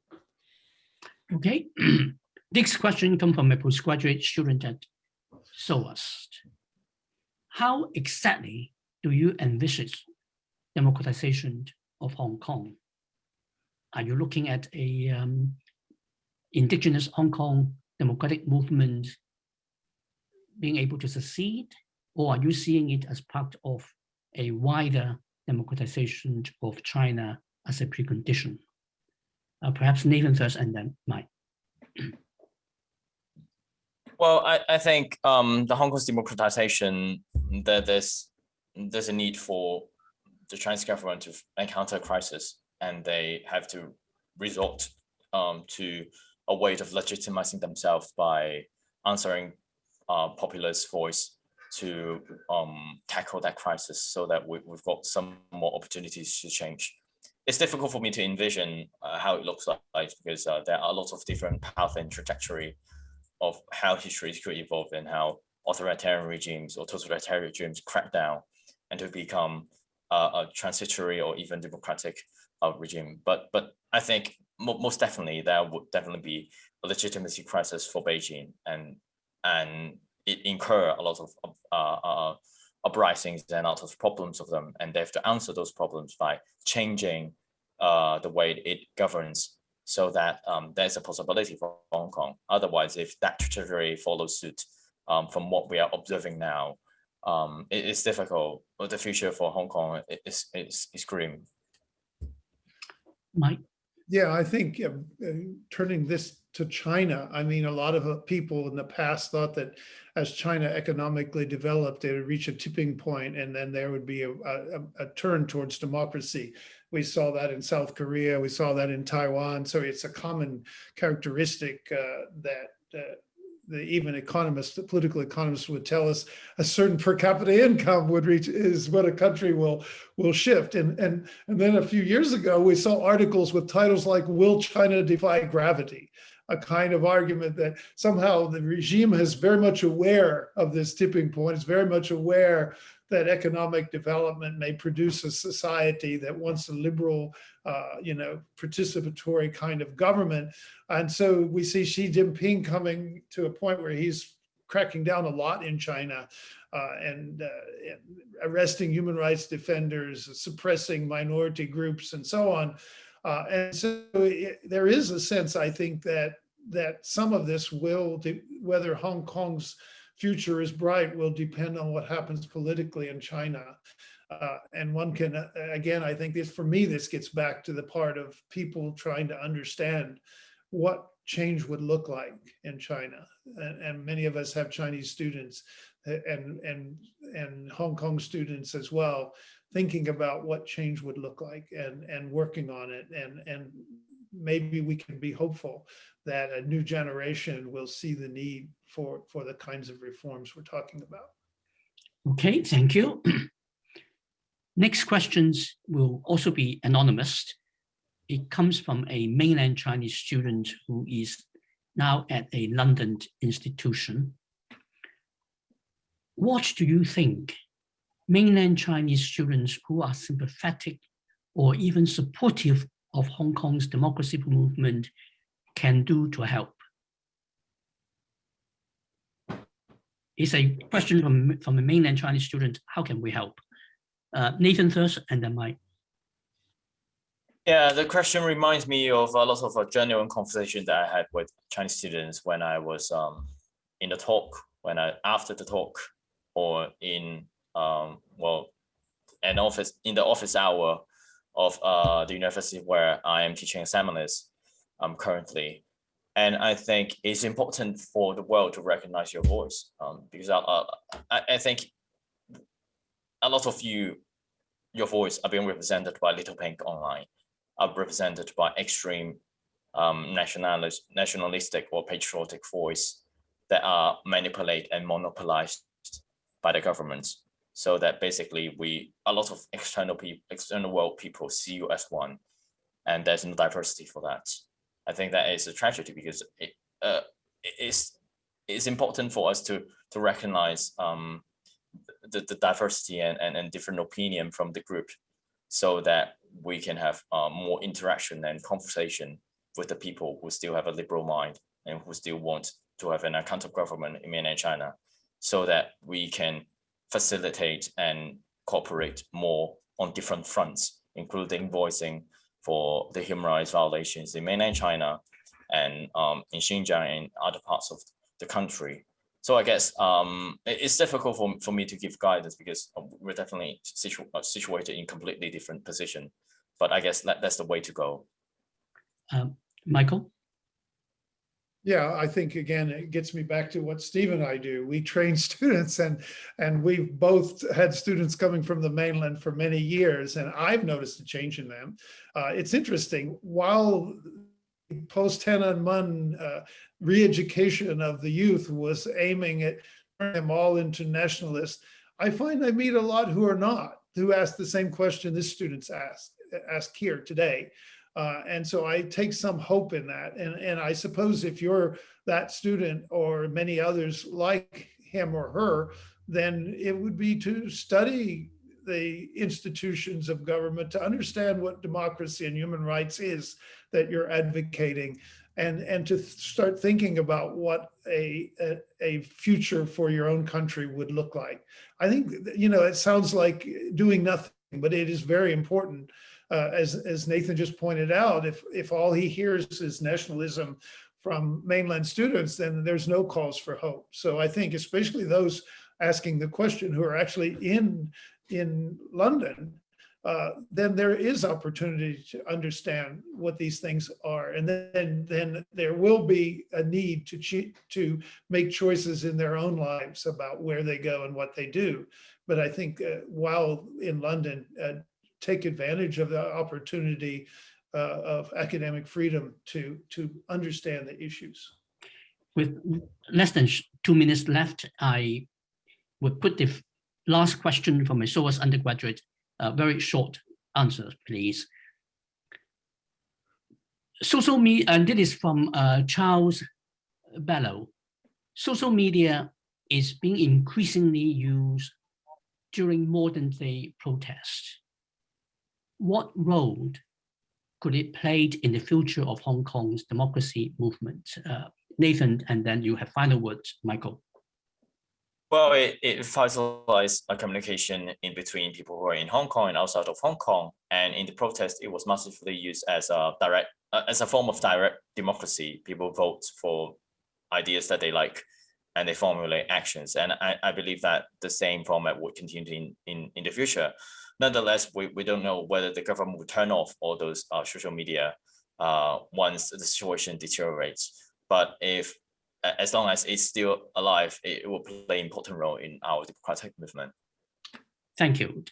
Okay, next question comes from a postgraduate student at SOAS. How exactly do you envisage democratization of Hong Kong? Are you looking at a um, indigenous Hong Kong democratic movement being able to succeed, or are you seeing it as part of a wider democratization of China as a precondition? Uh, perhaps Nathan first and then Mike. Well, I, I think um, the Hong Kong's democratization, that there's there's a need for the Chinese government to encounter a crisis, and they have to resort um, to a way of legitimizing themselves by answering uh, populist voice to um, tackle that crisis so that we, have got some more opportunities to change. It's difficult for me to envision uh, how it looks like because uh, there are lots of different paths and trajectory of how history could evolve and how authoritarian regimes or totalitarian regimes crack down and to become uh, a transitory or even democratic uh, regime. But but I think most definitely there would definitely be a legitimacy crisis for Beijing and and it incur a lot of uh, uh, uprisings and a lot of problems of them and they have to answer those problems by changing uh, the way it governs so that um, there's a possibility for Hong Kong. Otherwise, if that trajectory follows suit um, from what we are observing now, um, it is difficult. But the future for Hong Kong is, is, is grim. Mike? Yeah, I think uh, turning this to China, I mean, a lot of uh, people in the past thought that as China economically developed, they would reach a tipping point and then there would be a, a, a turn towards democracy. We saw that in South Korea, we saw that in Taiwan. So it's a common characteristic uh, that uh, the even economists, the political economists would tell us a certain per capita income would reach is what a country will will shift. And and and then a few years ago, we saw articles with titles like "Will China Defy Gravity?" A kind of argument that somehow the regime is very much aware of this tipping point, is very much aware that economic development may produce a society that wants a liberal, uh, you know, participatory kind of government. And so we see Xi Jinping coming to a point where he's cracking down a lot in China uh, and, uh, and, arresting human rights defenders, suppressing minority groups and so on. Uh, and so it, there is a sense, I think, that that some of this will, whether Hong Kong's future is bright will depend on what happens politically in China. Uh, and one can, uh, again, I think this, for me, this gets back to the part of people trying to understand what change would look like in China. And, and many of us have Chinese students uh, and, and, and Hong Kong students as well, thinking about what change would look like and, and working on it. And, and maybe we can be hopeful that a new generation will see the need for, for the kinds of reforms we're talking about. Okay, thank you. Next questions will also be anonymous. It comes from a mainland Chinese student who is now at a London institution. What do you think mainland Chinese students who are sympathetic or even supportive of Hong Kong's democracy movement can do to help? It's a question from, from a mainland Chinese student. How can we help? Uh, Nathan first and then Mike. Yeah, the question reminds me of a lot of a genuine conversation that I had with Chinese students when I was um, in the talk, when I after the talk, or in um, well an office in the office hour of uh, the university where I am teaching examiners um, currently. And I think it's important for the world to recognize your voice um, because I, I, I think a lot of you, your voice are being represented by Little Pink online, are represented by extreme um, nationalist, nationalistic or patriotic voice that are manipulated and monopolized by the government. So that basically we, a lot of external people, external world people see you as one, and there's no diversity for that. I think that is a tragedy because it uh, it's it's important for us to to recognize um, the, the diversity and, and, and different opinion from the group so that we can have uh, more interaction and conversation with the people who still have a liberal mind and who still want to have an accountable government in mainland China so that we can facilitate and cooperate more on different fronts, including voicing for the human rights violations in mainland China and um, in Xinjiang and other parts of the country. So I guess um, it's difficult for, for me to give guidance because uh, we're definitely situ uh, situated in completely different position. But I guess that, that's the way to go. Um, Michael? Yeah, I think again, it gets me back to what Steve and I do. We train students and and we've both had students coming from the mainland for many years and I've noticed a change in them. Uh, it's interesting, while post Tiananmen uh, re-education of the youth was aiming at them all into nationalists, I find I meet a lot who are not, who ask the same question this students ask, ask here today. Uh, and so I take some hope in that. And, and I suppose if you're that student or many others like him or her, then it would be to study the institutions of government to understand what democracy and human rights is that you're advocating and and to start thinking about what a, a, a future for your own country would look like i think you know it sounds like doing nothing but it is very important uh, as, as Nathan just pointed out, if, if all he hears is nationalism from mainland students, then there's no cause for hope. So I think especially those asking the question who are actually in, in London, uh, then there is opportunity to understand what these things are. And then, then there will be a need to, to make choices in their own lives about where they go and what they do. But I think uh, while in London, uh, take advantage of the opportunity uh, of academic freedom to, to understand the issues. With less than two minutes left, I would put the last question from my SOAS undergraduate, uh, very short answer, please. Social media, and this is from uh, Charles Bellow. Social media is being increasingly used during modern day protests what role could it play in the future of Hong Kong's democracy movement? Uh, Nathan, and then you have final words, Michael. Well, it, it facilitates a communication in between people who are in Hong Kong and outside of Hong Kong. And in the protest, it was massively used as a direct, uh, as a form of direct democracy. People vote for ideas that they like and they formulate actions. And I, I believe that the same format would continue in, in, in the future nonetheless, we, we don't know whether the government will turn off all those uh, social media uh, once the situation deteriorates. But if, as long as it's still alive, it will play an important role in our democratic movement. Thank you.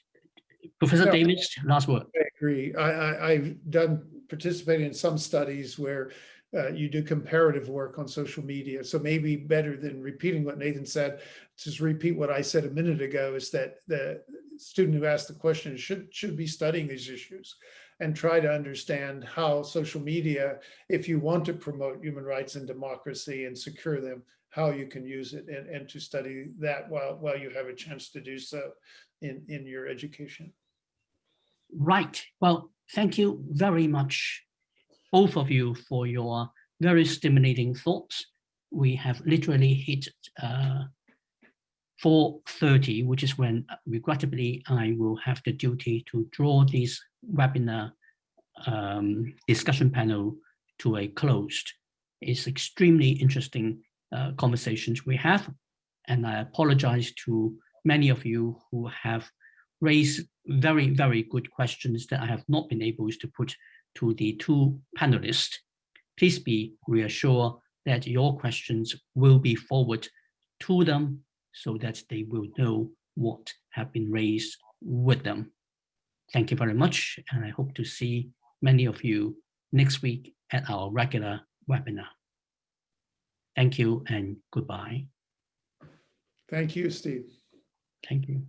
Professor Davis, last word. I agree. I, I, have done participated in some studies where uh, you do comparative work on social media. So maybe better than repeating what Nathan said, just repeat what I said a minute ago is that the student who asked the question should, should be studying these issues and try to understand how social media, if you want to promote human rights and democracy and secure them, how you can use it and, and to study that while, while you have a chance to do so in, in your education. Right. Well, thank you very much, both of you, for your very stimulating thoughts. We have literally hit uh, 4.30, which is when uh, regrettably I will have the duty to draw this webinar um, discussion panel to a closed. It's extremely interesting uh, conversations we have, and I apologize to many of you who have raised very, very good questions that I have not been able to put to the two panelists. Please be reassured that your questions will be forwarded to them so that they will know what have been raised with them. Thank you very much, and I hope to see many of you next week at our regular webinar. Thank you and goodbye. Thank you, Steve. Thank you.